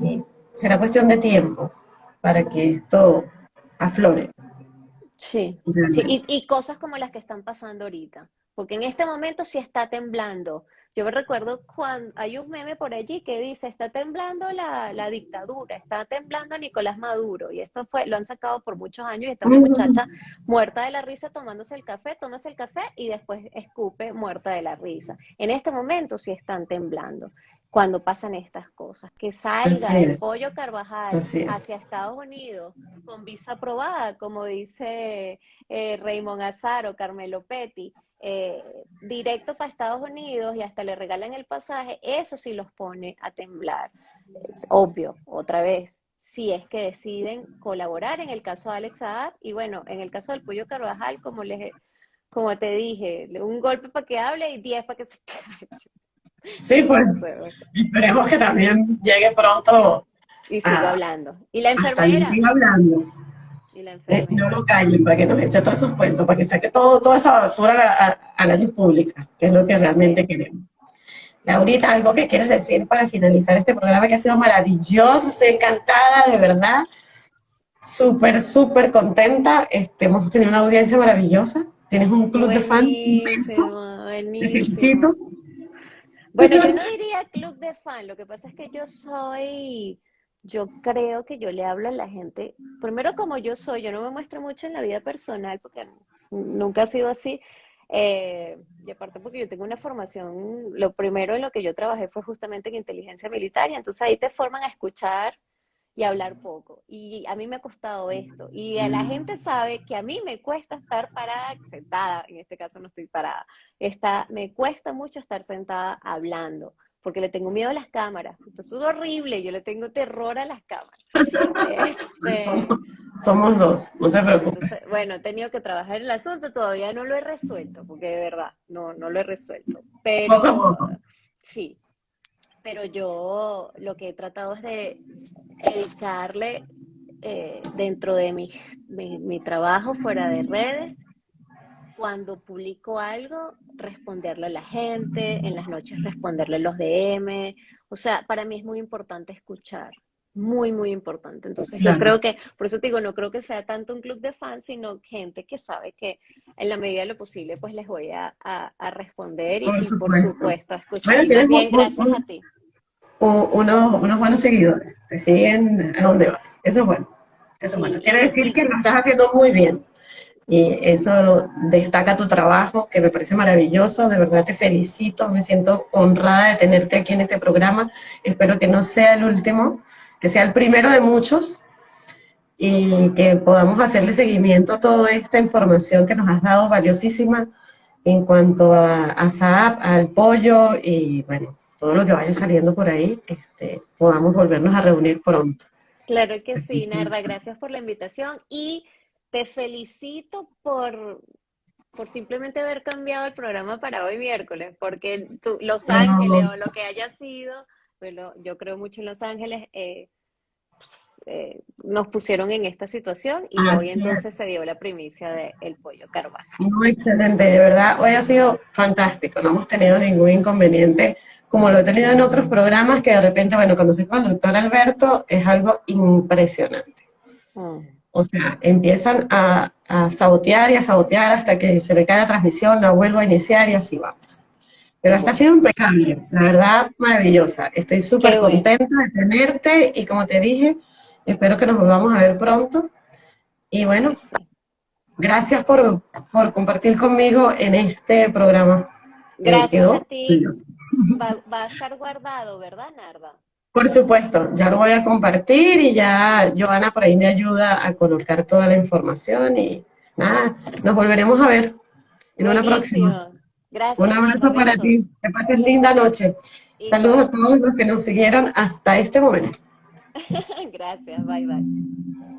Y será cuestión de tiempo para que esto aflore. Sí, sí. Y, y, cosas como las que están pasando ahorita, porque en este momento sí está temblando, yo me recuerdo cuando hay un meme por allí que dice, está temblando la, dictadura, está temblando Nicolás Maduro, y esto fue, lo han sacado por muchos años y está una muchacha muerta de la risa tomándose el café, tomas el café y después escupe muerta de la risa. En este momento sí están temblando cuando pasan estas cosas. Que salga el pollo Carvajal hacia Estados Unidos con visa aprobada, como dice eh, Raymond Azaro, Carmelo Petty, eh, directo para Estados Unidos y hasta le regalan el pasaje, eso sí los pone a temblar. Es obvio, otra vez, si es que deciden colaborar en el caso de Alex Saab y bueno, en el caso del Pollo Carvajal, como les como te dije, un golpe para que hable y diez para que se calle. [LAUGHS] Sí, pues esperemos que también llegue pronto. Y siga hablando. Y la enfermera. siga hablando. Y la eh, no lo callen para que nos eche todos esos cuentos, para que saque todo, toda esa basura a la luz pública, que es lo que realmente queremos. Laurita, algo que quieres decir para finalizar este programa que ha sido maravilloso, estoy encantada, de verdad, súper, súper contenta, este, hemos tenido una audiencia maravillosa, tienes un club de fans inmenso, te felicito. Bueno, yo no diría club de fan, lo que pasa es que yo soy, yo creo que yo le hablo a la gente, primero como yo soy, yo no me muestro mucho en la vida personal porque nunca ha sido así, eh, y aparte porque yo tengo una formación, lo primero en lo que yo trabajé fue justamente en inteligencia militar, y entonces ahí te forman a escuchar y hablar poco. Y a mí me ha costado esto. Y a la gente sabe que a mí me cuesta estar parada, sentada, en este caso no estoy parada, está, me cuesta mucho estar sentada hablando porque le tengo miedo a las cámaras. Entonces es horrible, yo le tengo terror a las cámaras. [LAUGHS] Este, somos, dos, no te preocupes. bueno, he tenido que trabajar el asunto, todavía no lo he resuelto, porque de verdad, no, no lo he resuelto. Pero, sí, pero yo lo que he tratado es de dedicarle eh, dentro de mi, mi trabajo fuera de redes, cuando publico algo, responderle a la gente, en las noches responderle los DM. O sea, para mí es muy importante escuchar, muy, muy importante. Entonces yo creo que, por eso te digo, no creo que sea tanto un club de fans, sino gente que sabe que en la medida de lo posible, pues les voy a, responder y por, supuesto a escuchar. Bueno, gracias a ti. Unos, unos buenos seguidores, te siguen a donde vas. Eso es bueno. Eso es bueno. Quiere decir que lo estás haciendo muy bien. Y eso destaca tu trabajo, que me parece maravilloso, de verdad te felicito, me siento honrada de tenerte aquí en este programa, espero que no sea el último, que sea el primero de muchos, y que podamos hacerle seguimiento a toda esta información que nos has dado valiosísima en cuanto a, a SAP, al pollo, y bueno, todo lo que vaya saliendo por ahí, este, podamos volvernos a reunir pronto. Claro que sí, Narda, gracias por la invitación, y te felicito por, por simplemente haber cambiado el programa para hoy miércoles, porque Los Ángeles o lo que haya sido, bueno, yo creo mucho en Los Ángeles, eh, pues, eh, nos pusieron en esta situación y hoy entonces se dio la primicia del el pollo carvalho. Muy excelente, de verdad, hoy ha sido fantástico, no hemos tenido ningún inconveniente, como lo he tenido en otros programas, que de repente, bueno, cuando se con el doctor Alberto, es algo impresionante. Mm. O sea, empiezan a, sabotear y a sabotear hasta que se me cae la transmisión, la vuelvo a iniciar y así vamos. Pero hasta ha sido impecable, la verdad, maravillosa. Estoy súper contenta de tenerte y como te dije, espero que nos volvamos a ver pronto. Y bueno, gracias por, compartir conmigo en este programa. Gracias a ti. Va, va, a estar guardado, ¿verdad, Narda? Por supuesto, ya lo voy a compartir y ya Joana por ahí me ayuda a colocar toda la información y nada, nos volveremos a ver en una próxima. Gracias. Un abrazo para ti, que pases linda noche. Saludos a todos los que nos siguieron hasta este momento. [LAUGHS] Gracias, bye bye.